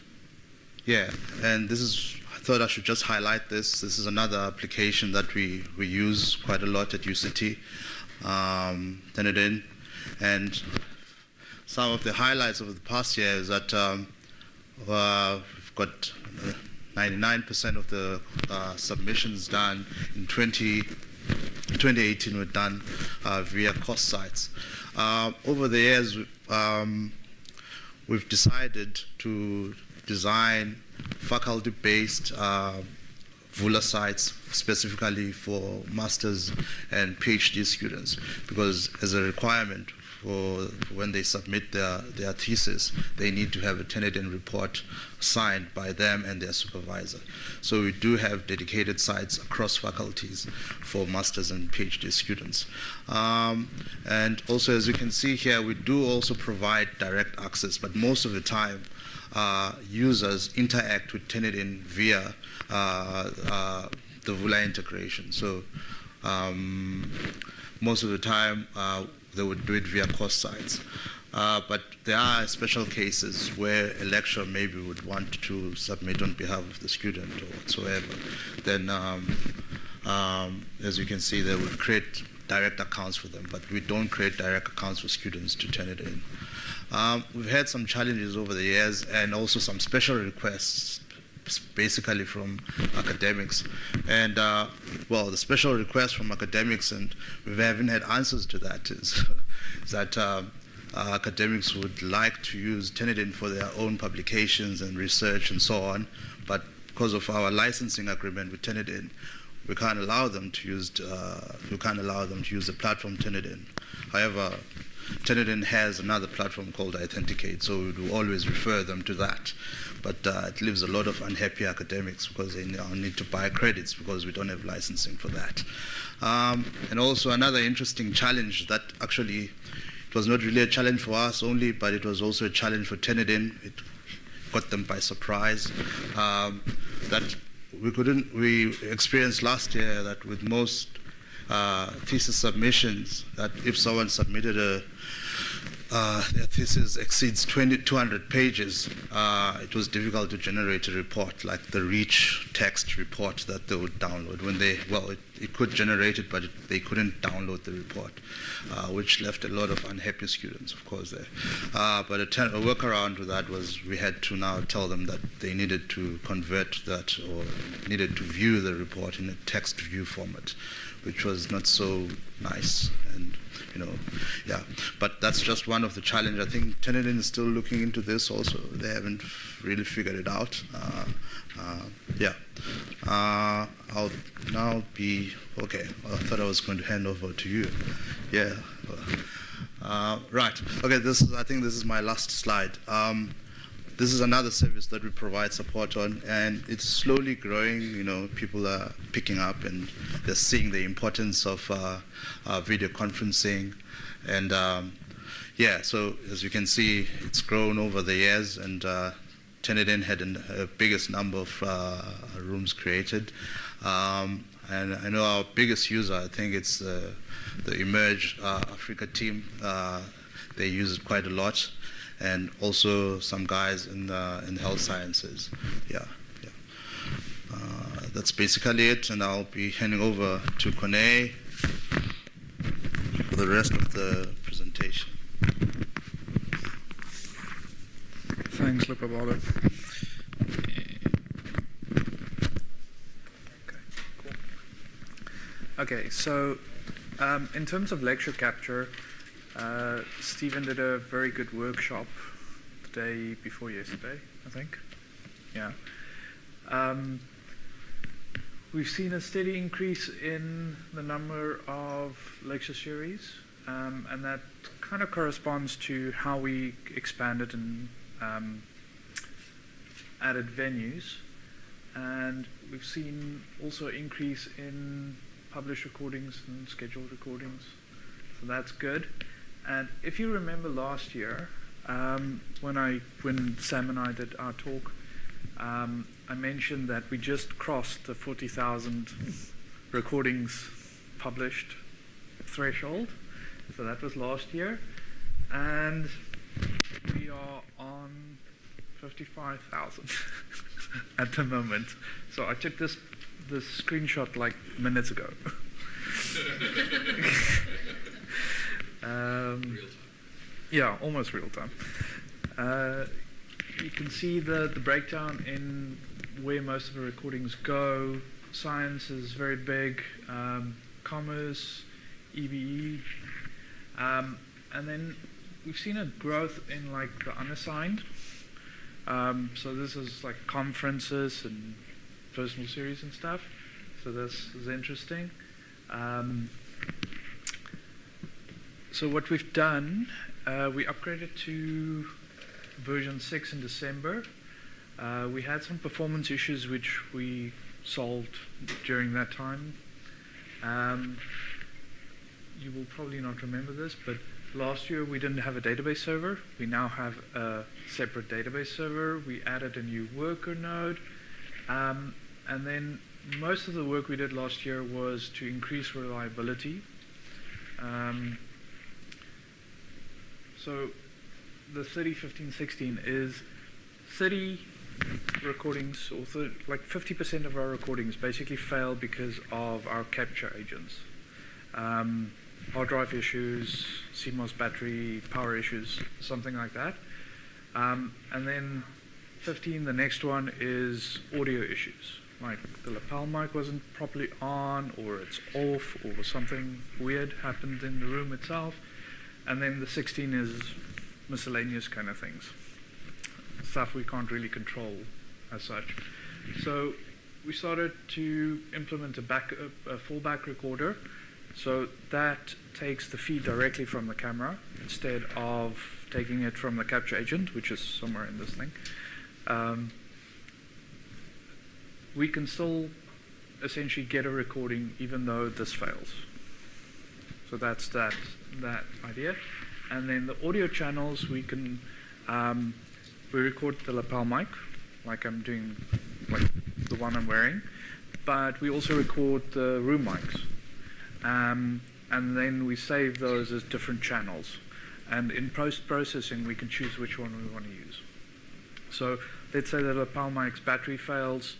Yeah, and this is thought I should just highlight this. This is another application that we, we use quite a lot at UCT, um, Turnitin. And some of the highlights of the past year is that um, uh, we've got 99% of the uh, submissions done in 20, 2018 were done uh, via course sites. Uh, over the years, um, we've decided to design faculty-based uh, Vula sites specifically for masters and PhD students because as a requirement for when they submit their, their thesis, they need to have a Turnitin report signed by them and their supervisor. So we do have dedicated sites across faculties for masters and PhD students. Um, and also, as you can see here, we do also provide direct access, but most of the time, users interact with Turnitin via uh, uh, the Vula integration. So um, most of the time uh, they would do it via course sites. Uh, but there are special cases where a lecturer maybe would want to submit on behalf of the student or whatsoever. Then um, Um, as you can see, they would create direct accounts for them, but we don't create direct accounts for students to turn it in. Um, we've had some challenges over the years and also some special requests basically from academics. And uh, well, the special request from academics, and we haven't had answers to that, is, is that uh, uh, academics would like to use Turnitin for their own publications and research and so on, but because of our licensing agreement with Turnitin, we can't allow them to use uh, we can't allow them to use the platform Turnitin. However, Turnitin has another platform called Authenticate, so we will always refer them to that. But uh, it leaves a lot of unhappy academics because they now need to buy credits because we don't have licensing for that. Um, and also another interesting challenge that actually it was not really a challenge for us only, but it was also a challenge for Turnitin. It got them by surprise. Um, that we couldn't. We experienced last year that with most uh, thesis submissions, that if someone submitted a uh, their thesis exceeds 20, 200 pages, uh, it was difficult to generate a report like the rich text report that they would download when they, well, it, it could generate it, but it, they couldn't download the report, uh, which left a lot of unhappy students, of course, there. Uh, but a, ten, a workaround to that was we had to now tell them that they needed to convert that or needed to view the report in a text view format, which was not so nice and you know, yeah. But that's just one of the challenges. I think Turnitin is still looking into this also. They haven't really figured it out. Uh, uh, yeah. Uh, I'll now be, okay, I thought I was going to hand over to you. Yeah. Uh, right. Okay, this is, I think this is my last slide. Um, this is another service that we provide support on, and it's slowly growing. You know, people are picking up and they're seeing the importance of uh, uh, video conferencing, and um, yeah. So as you can see, it's grown over the years, and uh, Tenedin had a biggest number of uh, rooms created. Um, and I know our biggest user, I think it's uh, the Emerge uh, Africa team. Uh, they use it quite a lot and also some guys in the, in health sciences. Yeah, yeah. Uh, that's basically it, and I'll be handing over to Kone for the rest of the presentation. Thanks, Lubabalo. Okay, Okay. so um, in terms of lecture capture, uh, Stephen did a very good workshop the day before yesterday, I think. Yeah. Um, we've seen a steady increase in the number of lecture series, um, and that kind of corresponds to how we expanded and um, added venues. And we've seen also increase in published recordings and scheduled recordings. So that's good. And if you remember last year, um, when I when Sam and I did our talk, um, I mentioned that we just crossed the 40,000 recordings published threshold. So that was last year, and we are on 55,000 at the moment. So I took this this screenshot like minutes ago. Um, yeah, almost real time. Uh, you can see the, the breakdown in where most of the recordings go. Science is very big, um, commerce, EBE. Um, and then we've seen a growth in like the unassigned. Um, so this is like conferences and personal series and stuff. So this is interesting. So what we've done, uh, we upgraded to version 6 in December. Uh, we had some performance issues which we solved during that time. Um, you will probably not remember this, but last year we didn't have a database server. We now have a separate database server. We added a new worker node. Um, and then most of the work we did last year was to increase reliability. Um, so the 30, 15, 16 is 30 recordings, or th- like 50% of our recordings, basically fail because of our capture agents. Um, hard drive issues, CMOS battery, power issues, something like that. Um, and then 15, the next one is audio issues. Like the lapel mic wasn't properly on, or it's off, or something weird happened in the room itself. And then the 16 is miscellaneous kind of things. Stuff we can't really control as such. So we started to implement a, back, a, a fallback recorder. So that takes the feed directly from the camera instead of taking it from the capture agent, which is somewhere in this thing. Um, we can still essentially get a recording even though this fails. So that's that that idea. And then the audio channels we can um, we record the lapel mic, like I'm doing, like the one I'm wearing, but we also record the room mics, um, and then we save those as different channels. And in post processing, we can choose which one we want to use. So let's say that the lapel mic's battery fails,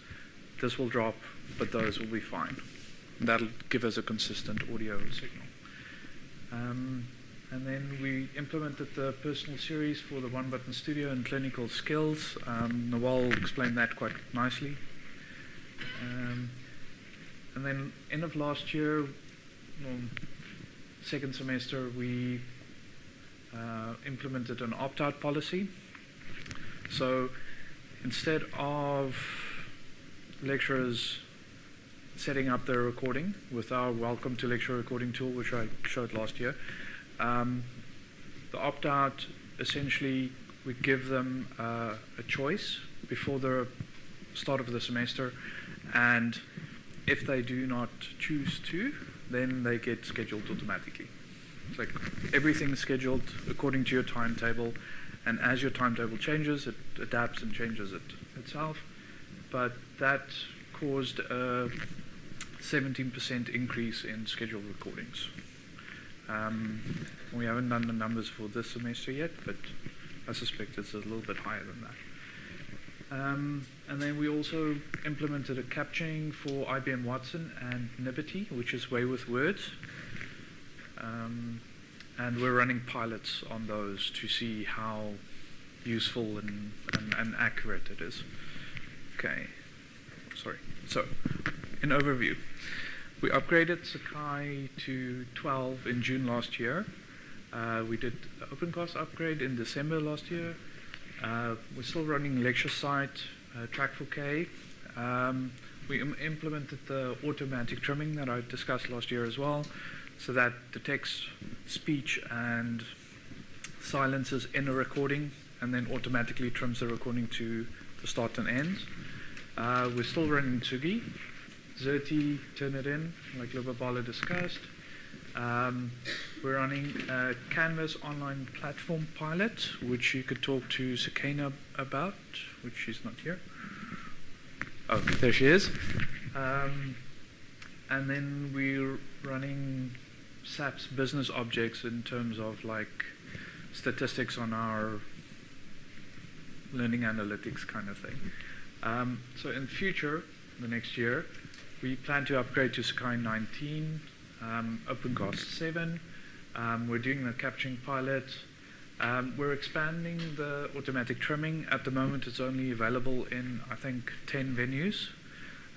this will drop, but those will be fine. That'll give us a consistent audio signal. Um, and then we implemented the personal series for the One Button Studio and clinical skills. Um, Nawal explained that quite nicely. Um, and then end of last year, well, second semester, we uh, implemented an opt-out policy. So instead of lecturers setting up the recording with our Welcome to Lecture recording tool, which I showed last year, um, the opt-out essentially we give them uh, a choice before the start of the semester, and if they do not choose to, then they get scheduled automatically. It's like everything's scheduled according to your timetable, and as your timetable changes, it adapts and changes it itself. But that caused a 17% increase in scheduled recordings. Um, we haven't done the numbers for this semester yet, but I suspect it's a little bit higher than that. Um, and then we also implemented a captioning for IBM Watson and Nibity, which is Way with Words. Um, and we're running pilots on those to see how useful and, and, and accurate it is. Okay, sorry. So, an overview, we upgraded Sakai to 12 in June last year. Uh, we did OpenCast upgrade in December last year. Uh, we're still running LectureSight, uh, Track4K. Um, we Im implemented the automatic trimming that I discussed last year as well, so that detects speech and silences in a recording and then automatically trims the recording to the start and end. Uh, we're still running Tsugi. Xerte, Turnitin, like Lubabalo discussed. Um, we're running a Canvas online platform pilot, which you could talk to Sukaina about, which she's not here. Oh, there she is. Um, and then we're running SAP's business objects in terms of like statistics on our learning analytics kind of thing. Um, so in future, the next year, we plan to upgrade to Sakai 19, um, OpenCast 7. Um, we're doing the capturing pilot. Um, we're expanding the automatic trimming. At the moment, it's only available in, I think, 10 venues.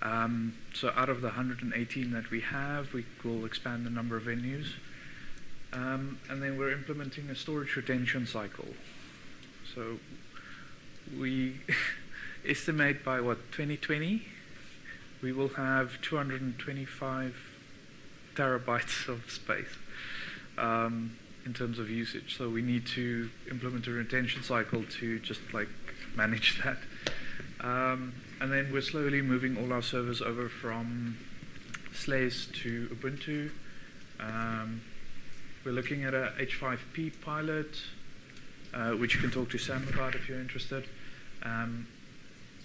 Um, so out of the 118 that we have, we will expand the number of venues. Um, and then we're implementing a storage retention cycle. So we estimate by what 2020 we will have 225 terabytes of space um, in terms of usage. So we need to implement a retention cycle to just like manage that. Um, and then we're slowly moving all our servers over from SLES to Ubuntu. Um, we're looking at a H5P pilot, uh, which you can talk to Sam about if you're interested. Um,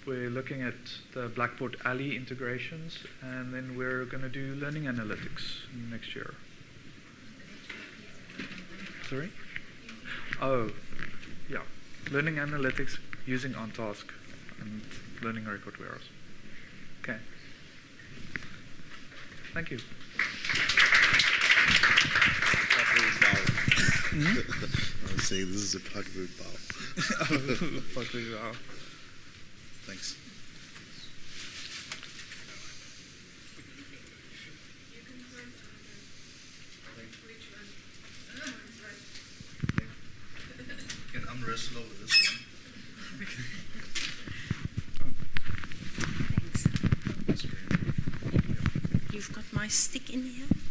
we're looking at the Blackboard Ally integrations, and then we're going to do learning analytics next year. Sorry? Oh, yeah. Learning analytics using OnTask. and learning record wearers. Okay. Thank you. Hmm? I was saying this is a Pakru bow. Pakru bow. Thanks. Can arm wrestle over this one? You've got my stick in here.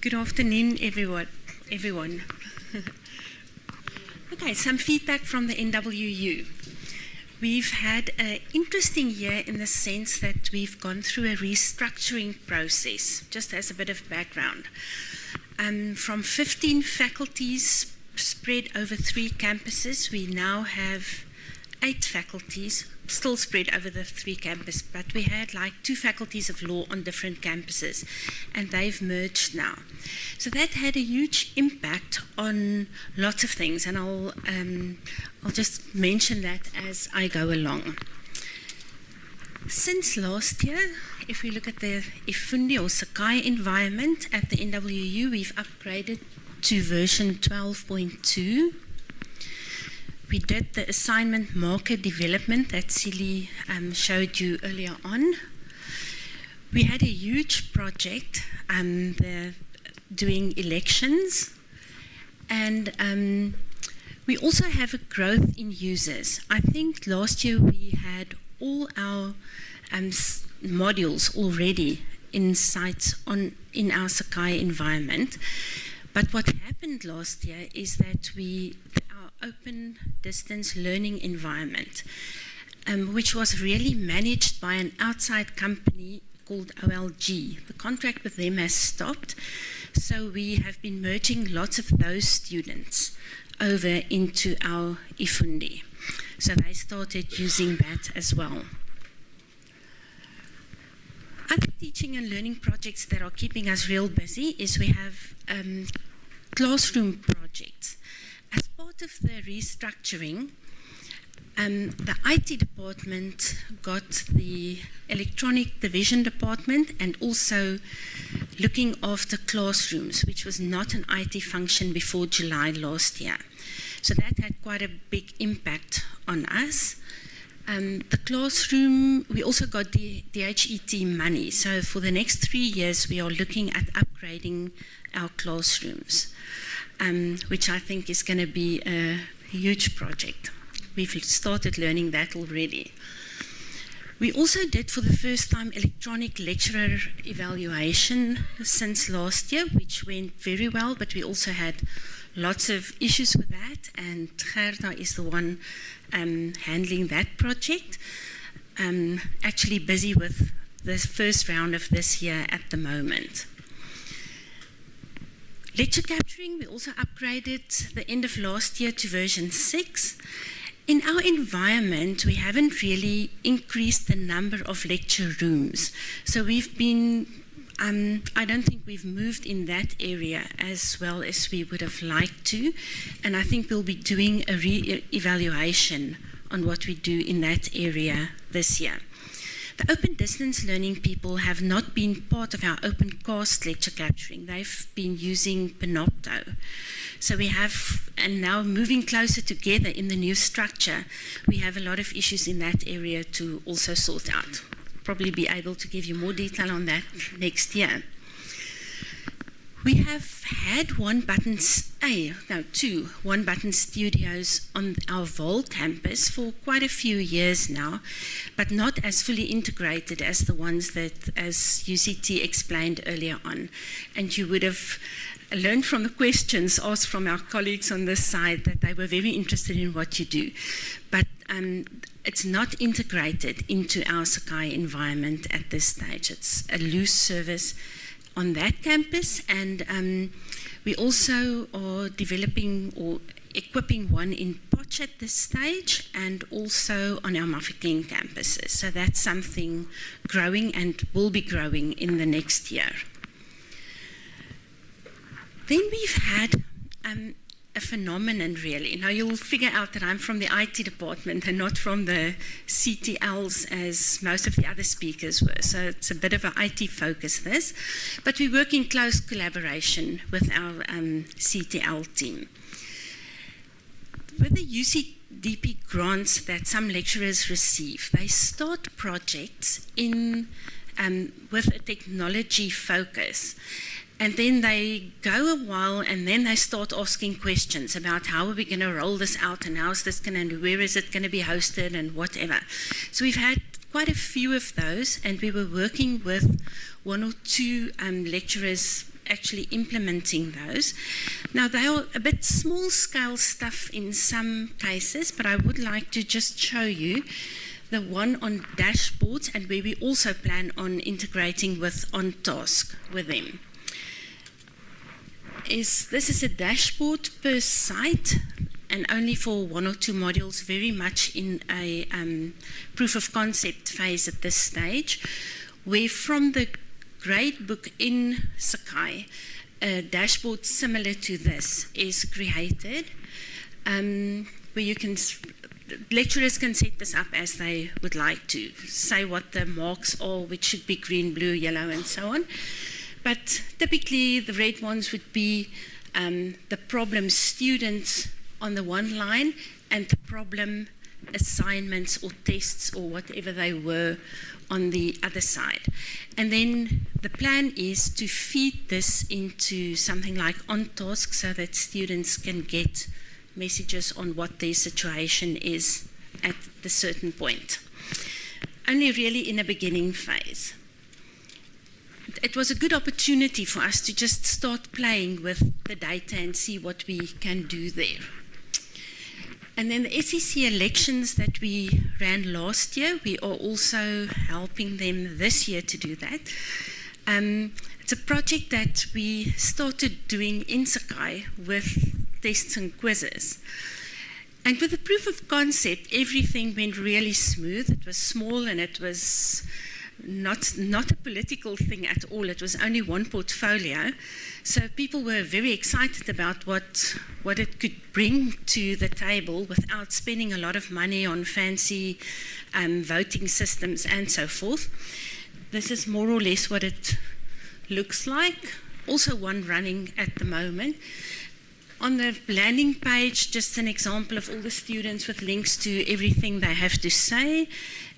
Good afternoon, everyone. Everyone. okay, some feedback from the NWU. We've had an interesting year in the sense that we've gone through a restructuring process, just as a bit of background. Um, from 15 faculties spread over three campuses, we now have eight faculties still spread over the three campuses, but we had like two faculties of law on different campuses, and they've merged now. So that had a huge impact on lots of things, and I'll um, I'll just mention that as I go along. Since last year, if we look at the eFundi or Sakai environment at the NWU, we've upgraded to version 12.2 we did the assignment marker development that Silly um, showed you earlier on. We had a huge project um, the, doing elections, and um, we also have a growth in users. I think last year we had all our um, modules already in sites on in our Sakai environment. But what happened last year is that we open distance learning environment, um, which was really managed by an outside company called OLG. The contract with them has stopped, so we have been merging lots of those students over into our eFundi. So they started using that as well. Other teaching and learning projects that are keeping us real busy is we have um, classroom projects of the restructuring, um, the IT department got the electronic division department and also looking after classrooms, which was not an IT function before July last year. So that had quite a big impact on us. Um, the classroom, we also got the, the HET money. So for the next three years, we are looking at upgrading our classrooms um, which I think is going to be a huge project. We've started learning that already. We also did for the first time electronic lecturer evaluation since last year, which went very well, but we also had lots of issues with that, and Gerda is the one um, handling that project. Um, actually busy with the first round of this year at the moment. Lecture capturing, we also upgraded the end of last year to version 6. In our environment, we haven't really increased the number of lecture rooms. So we've been, um, I don't think we've moved in that area as well as we would have liked to. And I think we'll be doing a re-evaluation on what we do in that area this year. The open distance learning people have not been part of our OpenCast lecture capturing. They've been using Panopto. So we have, and now moving closer together in the new structure, we have a lot of issues in that area to also sort out. Probably be able to give you more detail on that next year. We have had one button, a, no, two one button studios on our Vaal campus for quite a few years now, but not as fully integrated as the ones that, as UCT explained earlier on. And you would have learned from the questions asked from our colleagues on this side that they were very interested in what you do. But um, it's not integrated into our Sakai environment at this stage. It's a loose service on that campus, and um, we also are developing or equipping one in Potch at this stage and also on our Mafeking campuses. So that's something growing and will be growing in the next year. Then we've had um, a phenomenon, really. Now, you'll figure out that I'm from the IT department and not from the CTLs as most of the other speakers were. So it's a bit of an IT focus, this. But we work in close collaboration with our um, CTL team. With the UCDP grants that some lecturers receive, they start projects in um, with a technology focus. And then they go a while and then they start asking questions about how are we going to roll this out and how is this going to, where is it going to be hosted and whatever. So we've had quite a few of those and we were working with one or two um, lecturers actually implementing those. Now they are a bit small scale stuff in some cases, but I would like to just show you the one on dashboards and where we also plan on integrating with on task with them is this is a dashboard per site and only for one or two modules, very much in a um, proof of concept phase at this stage, where from the grade book in Sakai, a dashboard similar to this is created, um, where you can lecturers can set this up as they would like to, say what the marks are, which should be green, blue, yellow, and so on. But typically, the red ones would be um, the problem students on the one line and the problem assignments or tests or whatever they were on the other side. And then the plan is to feed this into something like on task so that students can get messages on what their situation is at the certain point. Only really in a beginning phase it was a good opportunity for us to just start playing with the data and see what we can do there. And then the SEC elections that we ran last year, we are also helping them this year to do that. Um, it's a project that we started doing in Sakai with tests and quizzes. And with the proof of concept, everything went really smooth. It was small and it was not, not a political thing at all. It was only one portfolio. So people were very excited about what, what it could bring to the table without spending a lot of money on fancy um, voting systems and so forth. This is more or less what it looks like. Also, one running at the moment. On the landing page, just an example of all the students with links to everything they have to say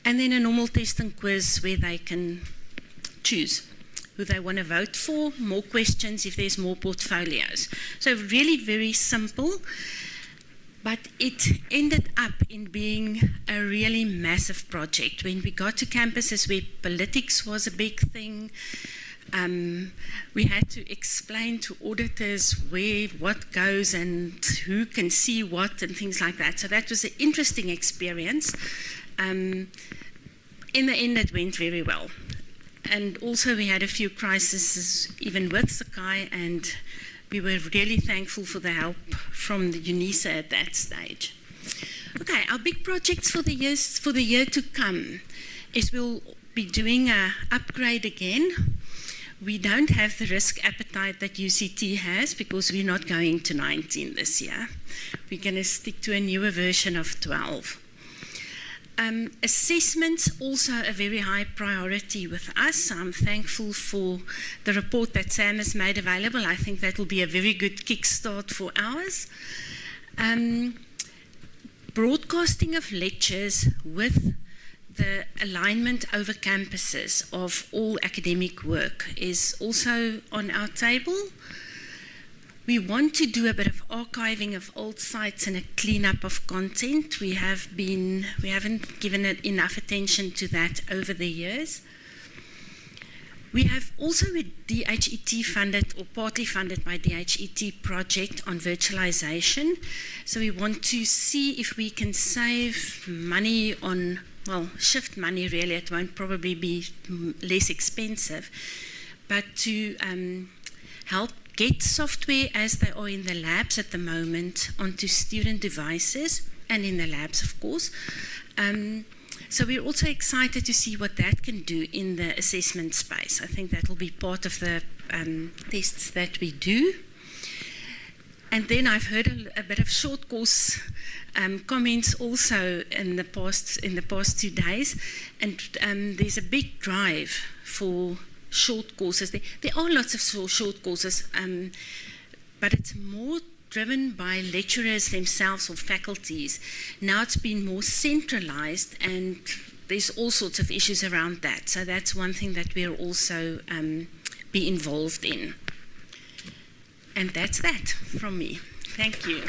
and then a normal test and quiz where they can choose who they want to vote for, more questions if there's more portfolios. So really very simple, but it ended up in being a really massive project. When we got to campuses where politics was a big thing, um, we had to explain to auditors where what goes and who can see what and things like that. So that was an interesting experience. Um, in the end, it went very well. And also, we had a few crises even with Sakai, and we were really thankful for the help from the UNISA at that stage. Okay, our big projects for the years for the year to come is we'll be doing a upgrade again. We don't have the risk appetite that UCT has because we're not going to 19 this year. We're going to stick to a newer version of 12. Um, assessments also a very high priority with us. I'm thankful for the report that Sam has made available. I think that will be a very good kickstart for ours. Um, broadcasting of lectures with the alignment over campuses of all academic work is also on our table. We want to do a bit of archiving of old sites and a cleanup of content. We have been, we haven't given it enough attention to that over the years. We have also a DHET funded or partly funded by DHET project on virtualization. So we want to see if we can save money on, well, shift money really, it won't probably be less expensive, but to um, help get software as they are in the labs at the moment onto student devices and in the labs, of course. Um, so we're also excited to see what that can do in the assessment space. I think that will be part of the um, tests that we do. And then I've heard a, a bit of short course um, comments also in the past in the past two days, and um, there's a big drive for short courses. There, there are lots of short courses, um, but it's more driven by lecturers themselves or faculties. Now it's been more centralized and there's all sorts of issues around that. So that's one thing that we'll also um, be involved in. And that's that from me. Thank you.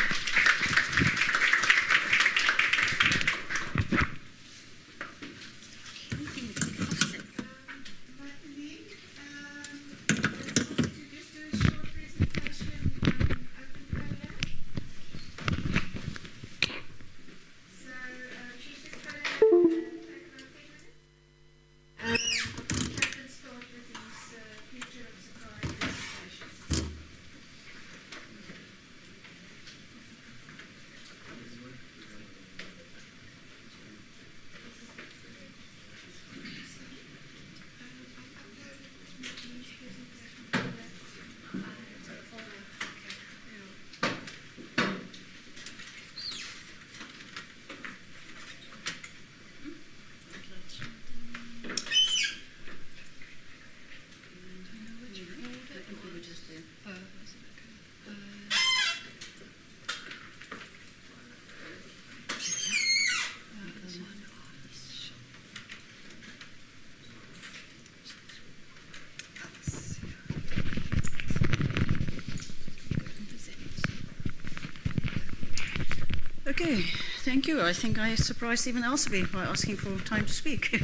Thank you. I think I surprised even Elsaby by asking for time to speak.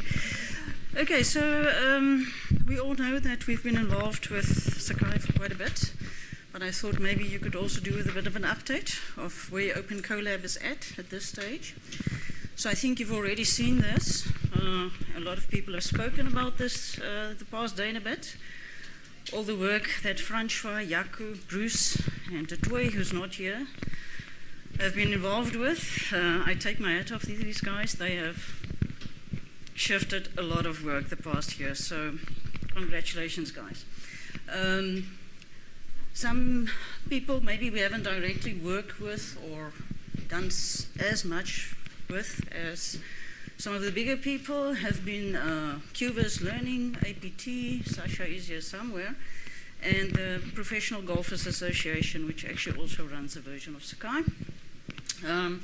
okay, so um, we all know that we've been involved with Sakai for quite a bit, but I thought maybe you could also do with a bit of an update of where Open Collab is at at this stage. So I think you've already seen this. Uh, a lot of people have spoken about this uh, the past day and a bit. All the work that Francois, Jaco, Bruce, and Detoy, who's not here, have been involved with. Uh, I take my hat off to these guys. They have shifted a lot of work the past year, so congratulations, guys. Um, some people maybe we haven't directly worked with or done as much with as some of the bigger people have been uh, Learning, APT, Sasha is here somewhere, and the Professional Golfers Association, which actually also runs a version of Sakai. Um,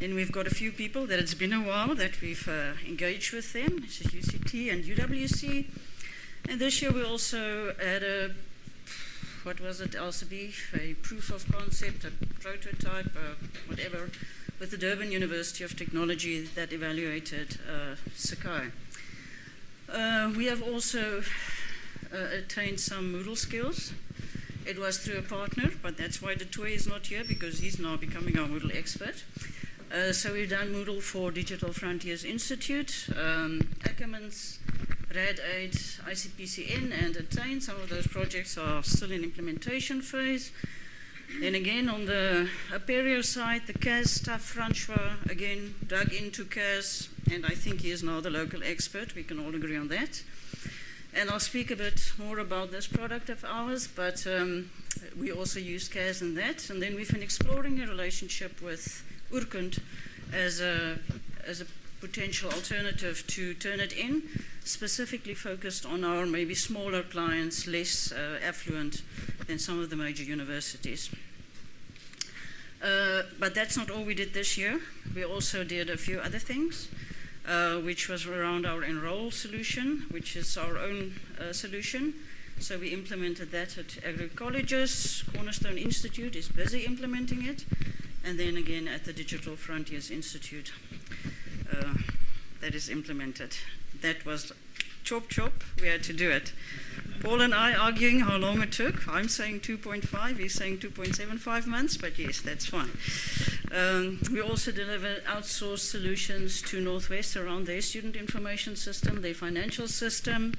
then we've got a few people that it's been a while that we've uh, engaged with them, such as UCT and UWC. And this year we also had a, what was it, LCB, a proof of concept, a prototype, uh, whatever, with the Durban University of Technology that evaluated uh, Sakai. Uh, we have also uh, attained some Moodle skills. It was through a partner, but that's why the Detoy is not here because he's now becoming our Moodle expert. Uh, so we've done Moodle for Digital Frontiers Institute, um, Ackermans, RAD 8, ICPCN, and Attain. Some of those projects are still in implementation phase. Then again, on the Apereo side, the CAS stuff, Francois, again, dug into CAS, and I think he is now the local expert. We can all agree on that. And I'll speak a bit more about this product of ours, but um, we also use CAS in that. And then we've been exploring a relationship with Urkund as a, as a potential alternative to Turnitin, specifically focused on our maybe smaller clients, less uh, affluent than some of the major universities. Uh, but that's not all we did this year. We also did a few other things uh, which was around our Enroll solution, which is our own uh, solution. So we implemented that at agri colleges. Cornerstone Institute is busy implementing it. And then again at the Digital Frontiers Institute, uh, that is implemented. That was chop chop, we had to do it. Paul and I arguing how long it took. I'm saying 2.5, he's saying 2.75 months, but yes, that's fine. Um, we also deliver outsourced solutions to Northwest around their student information system, their financial system.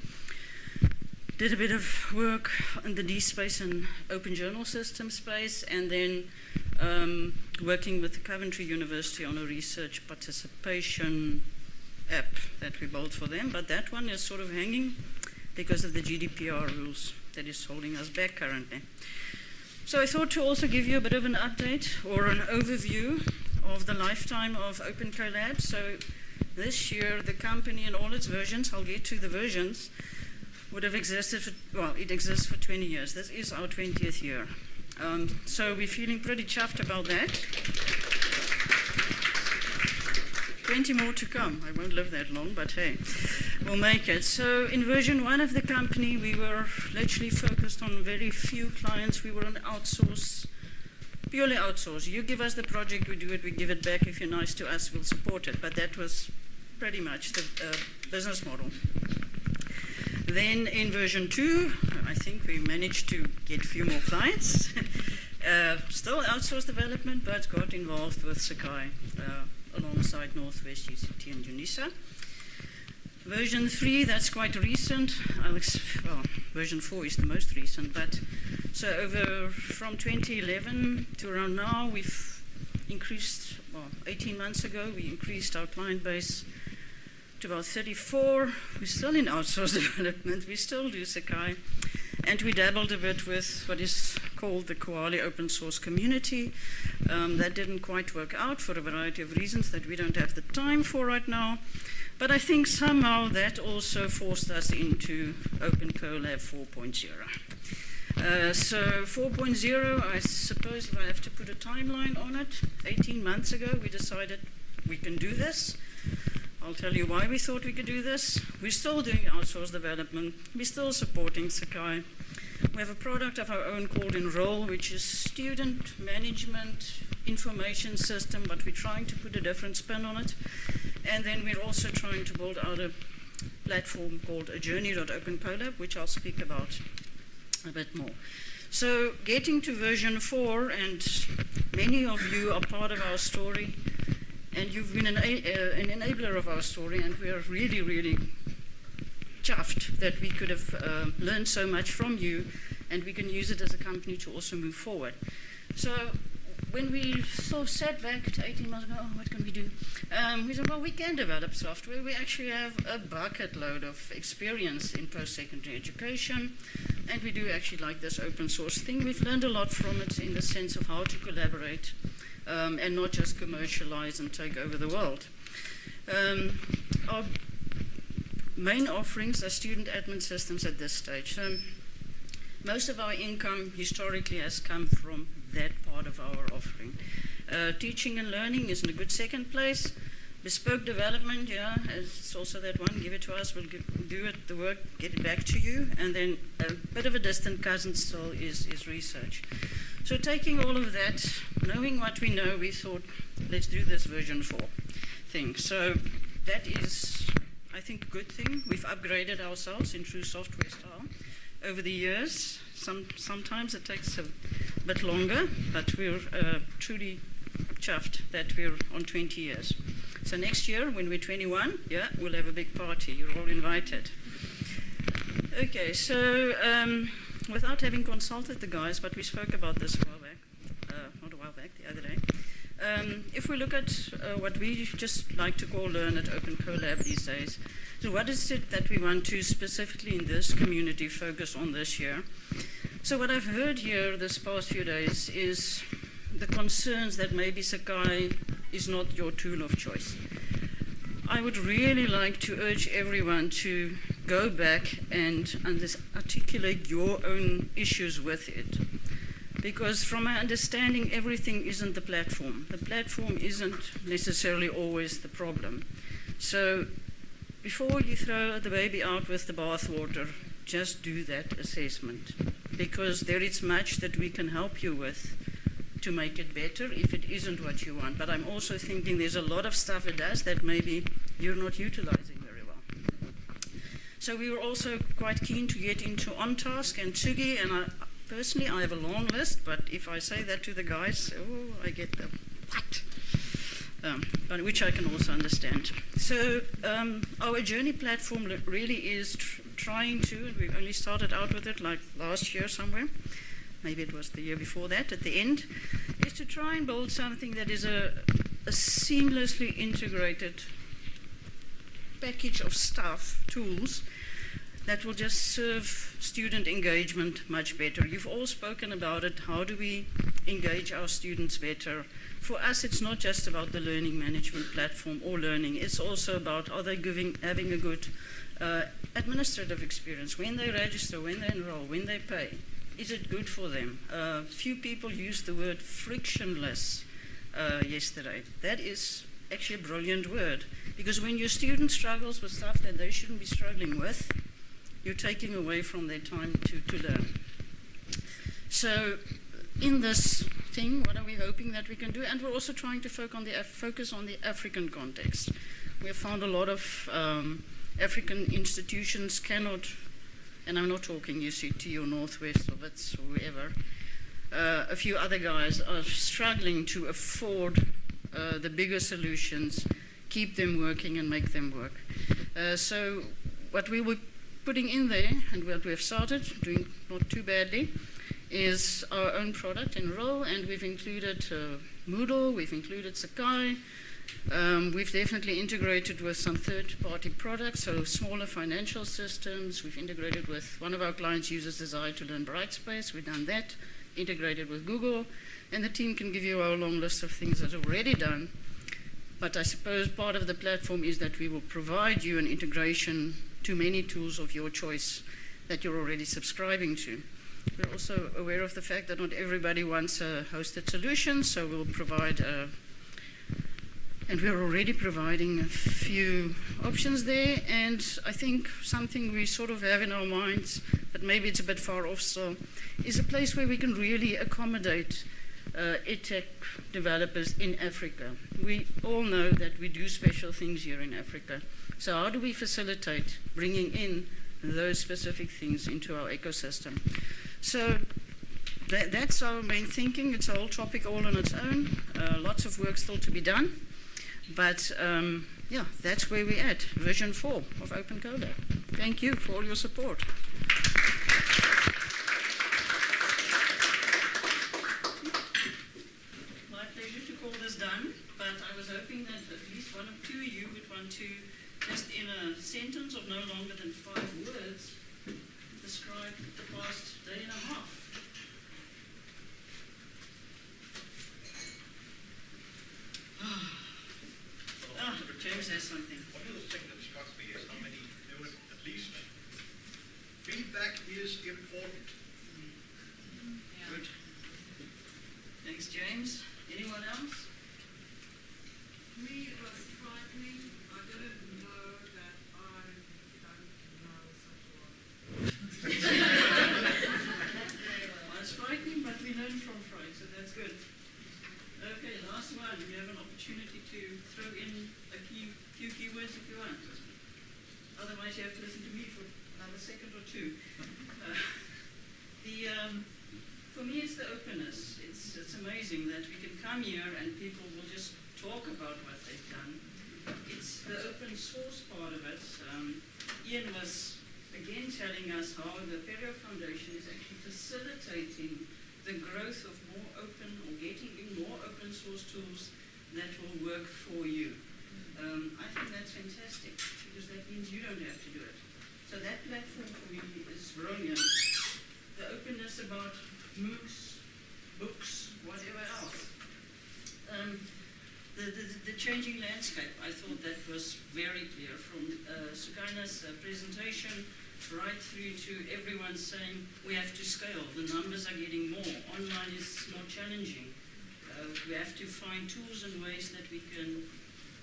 did a bit of work in the DSpace and Open Journal System space, and then um, working with the Coventry University on a research participation app that we built for them. But that one is sort of hanging because of the GDPR rules that is holding us back currently. So I thought to also give you a bit of an update or an overview of the lifetime of Open Collab. So this year, the company and all its versions, I'll get to the versions, would have existed for, well, it exists for 20 years. This is our 20th year. Um, so we're feeling pretty chuffed about that. 20 more to come. I won't live that long, but hey, we'll make it. So in version one of the company, we were literally focused on very few clients. We were an outsource, purely outsource. You give us the project, we do it, we give it back. If you're nice to us, we'll support it. But that was pretty much the uh, business model. Then in version two, I think we managed to get a few more clients. uh, still outsourced development, but got involved with Sakai uh, alongside Northwest UCT and UNISA. Version 3, that's quite recent. Well, version 4 is the most recent, but so over from 2011 to around now, we've increased, well, 18 months ago, we increased our client base to about 34. We're still in outsourced development. We still do Sakai. And we dabbled a bit with what is called the Kuali open source community. Um, that didn't quite work out for a variety of reasons that we don't have the time for right now. But I think somehow that also forced us into Open Collab 4.0. Uh, so 4.0, I suppose if I have to put a timeline on it, 18 months ago we decided we can do this. I'll tell you why we thought we could do this. We're still doing outsourced development. We're still supporting Sakai. We have a product of our own called Enroll, which is student management information system, but we're trying to put a different spin on it. And then we're also trying to build out a platform called a journey.opencollab, which I'll speak about a bit more. So getting to version 4, and many of you are part of our story, and you've been an, uh, an enabler of our story, and we are really, really chuffed that we could have uh, learned so much from you, and we can use it as a company to also move forward. So when we sort of sat back 18 months ago, oh, what can we do? Um, we said, well, we can develop software. We actually have a bucket load of experience in post-secondary education, and we do actually like this open source thing. We've learned a lot from it in the sense of how to collaborate um, and not just commercialize and take over the world. Um, our main offerings are student admin systems at this stage. So most of our income historically has come from that part of our offering. Uh, teaching and learning is in a good second place. Bespoke development, yeah, it's also that one. Give it to us, we'll give, do it, the work, get it back to you. And then a bit of a distant cousin still is, is research. So taking all of that, knowing what we know, we thought, let's do this version 4 thing. So that is, I think, a good thing. We've upgraded ourselves in true software style over the years. Some, sometimes it takes a bit longer, but we're uh, truly chuffed that we're on 20 years. So next year, when we're 21, yeah, we'll have a big party. You're all invited. Okay, so um, without having consulted the guys, but we spoke about this a while back, uh, not a while back, the other day. Um, if we look at uh, what we just like to call Learn at Open Collab these days, so what is it that we want to specifically in this community focus on this year? So what I've heard here this past few days is the concerns that maybe Sakai is not your tool of choice. I would really like to urge everyone to go back and, and articulate your own issues with it. Because from my understanding, everything isn't the platform. The platform isn't necessarily always the problem. So before you throw the baby out with the bathwater, just do that assessment. Because there is much that we can help you with to make it better if it isn't what you want. But I'm also thinking there's a lot of stuff it does that maybe you're not utilizing very well. So we were also quite keen to get into OnTask and Tsugi, and I, personally I have a long list, but if I say that to the guys, oh, I get the what? Um, but which I can also understand. So um, our journey platform really is tr trying to, and we've only started out with it like last year somewhere, maybe it was the year before that at the end, is to try and build something that is a, a seamlessly integrated package of stuff, tools, that will just serve student engagement much better. You've all spoken about it. How do we engage our students better? For us, it's not just about the learning management platform or learning. It's also about are they giving, having a good uh, administrative experience when they register, when they enroll, when they pay. Is it good for them? Uh, few people used the word frictionless uh, yesterday. That is actually a brilliant word because when your student struggles with stuff that they shouldn't be struggling with, you're taking away from their time to, to learn. So in this thing, what are we hoping that we can do? And we're also trying to focus on the, focus on the African context. We have found a lot of um, African institutions cannot, and I'm not talking, to your northwest of it or wherever, uh, a few other guys are struggling to afford uh, the bigger solutions, keep them working and make them work. Uh, so what we were putting in there, and what we have started, doing not too badly, is our own product in Enroll, and we've included uh, Moodle, we've included Sakai, um, we've definitely integrated with some third-party products, so smaller financial systems. We've integrated with one of our clients uses Desire to Learn Brightspace. We've done that, integrated with Google, and the team can give you our long list of things that are already done. But I suppose part of the platform is that we will provide you an integration to many tools of your choice that you're already subscribing to. We're also aware of the fact that not everybody wants a hosted solution, so we'll provide a and we're already providing a few options there. And I think something we sort of have in our minds, but maybe it's a bit far off still, is a place where we can really accommodate uh, EdTech developers in Africa. We all know that we do special things here in Africa. So how do we facilitate bringing in those specific things into our ecosystem? So that, that's our main thinking. It's a whole topic all on its own. Uh, lots of work still to be done. But um, yeah, that's where we're at, version 4 of Open Collab. Thank you for all your support.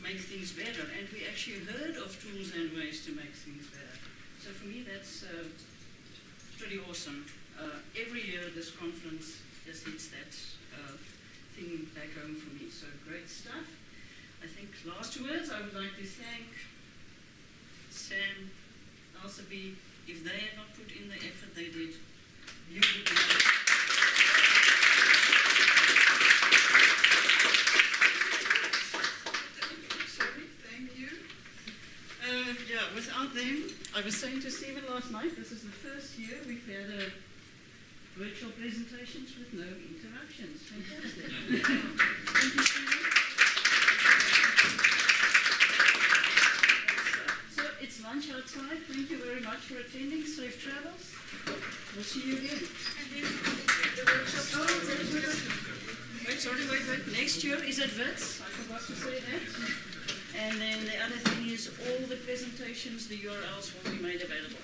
Make things better. And we actually heard of tools and ways to make things better. So for me, that's uh, pretty awesome. Uh, every year, this conference just hits that uh, thing back home for me. So great stuff. I think last words, I would like to thank Sam, Alsaby, if they had not put in the effort they did, you would not. Sorry, thank you. Uh, yeah, without them, I was saying to Stephen last night, this is the first year we've had a virtual presentations with no interruptions. Fantastic. Thank you, Stephen. So it's lunch outside. Thank you very much for attending. Safe travels. We'll see you again. Oh, wait, sorry, wait, wait. Next year is at WITS. I forgot to say that. And then the other thing is all the presentations, the URLs will be made available.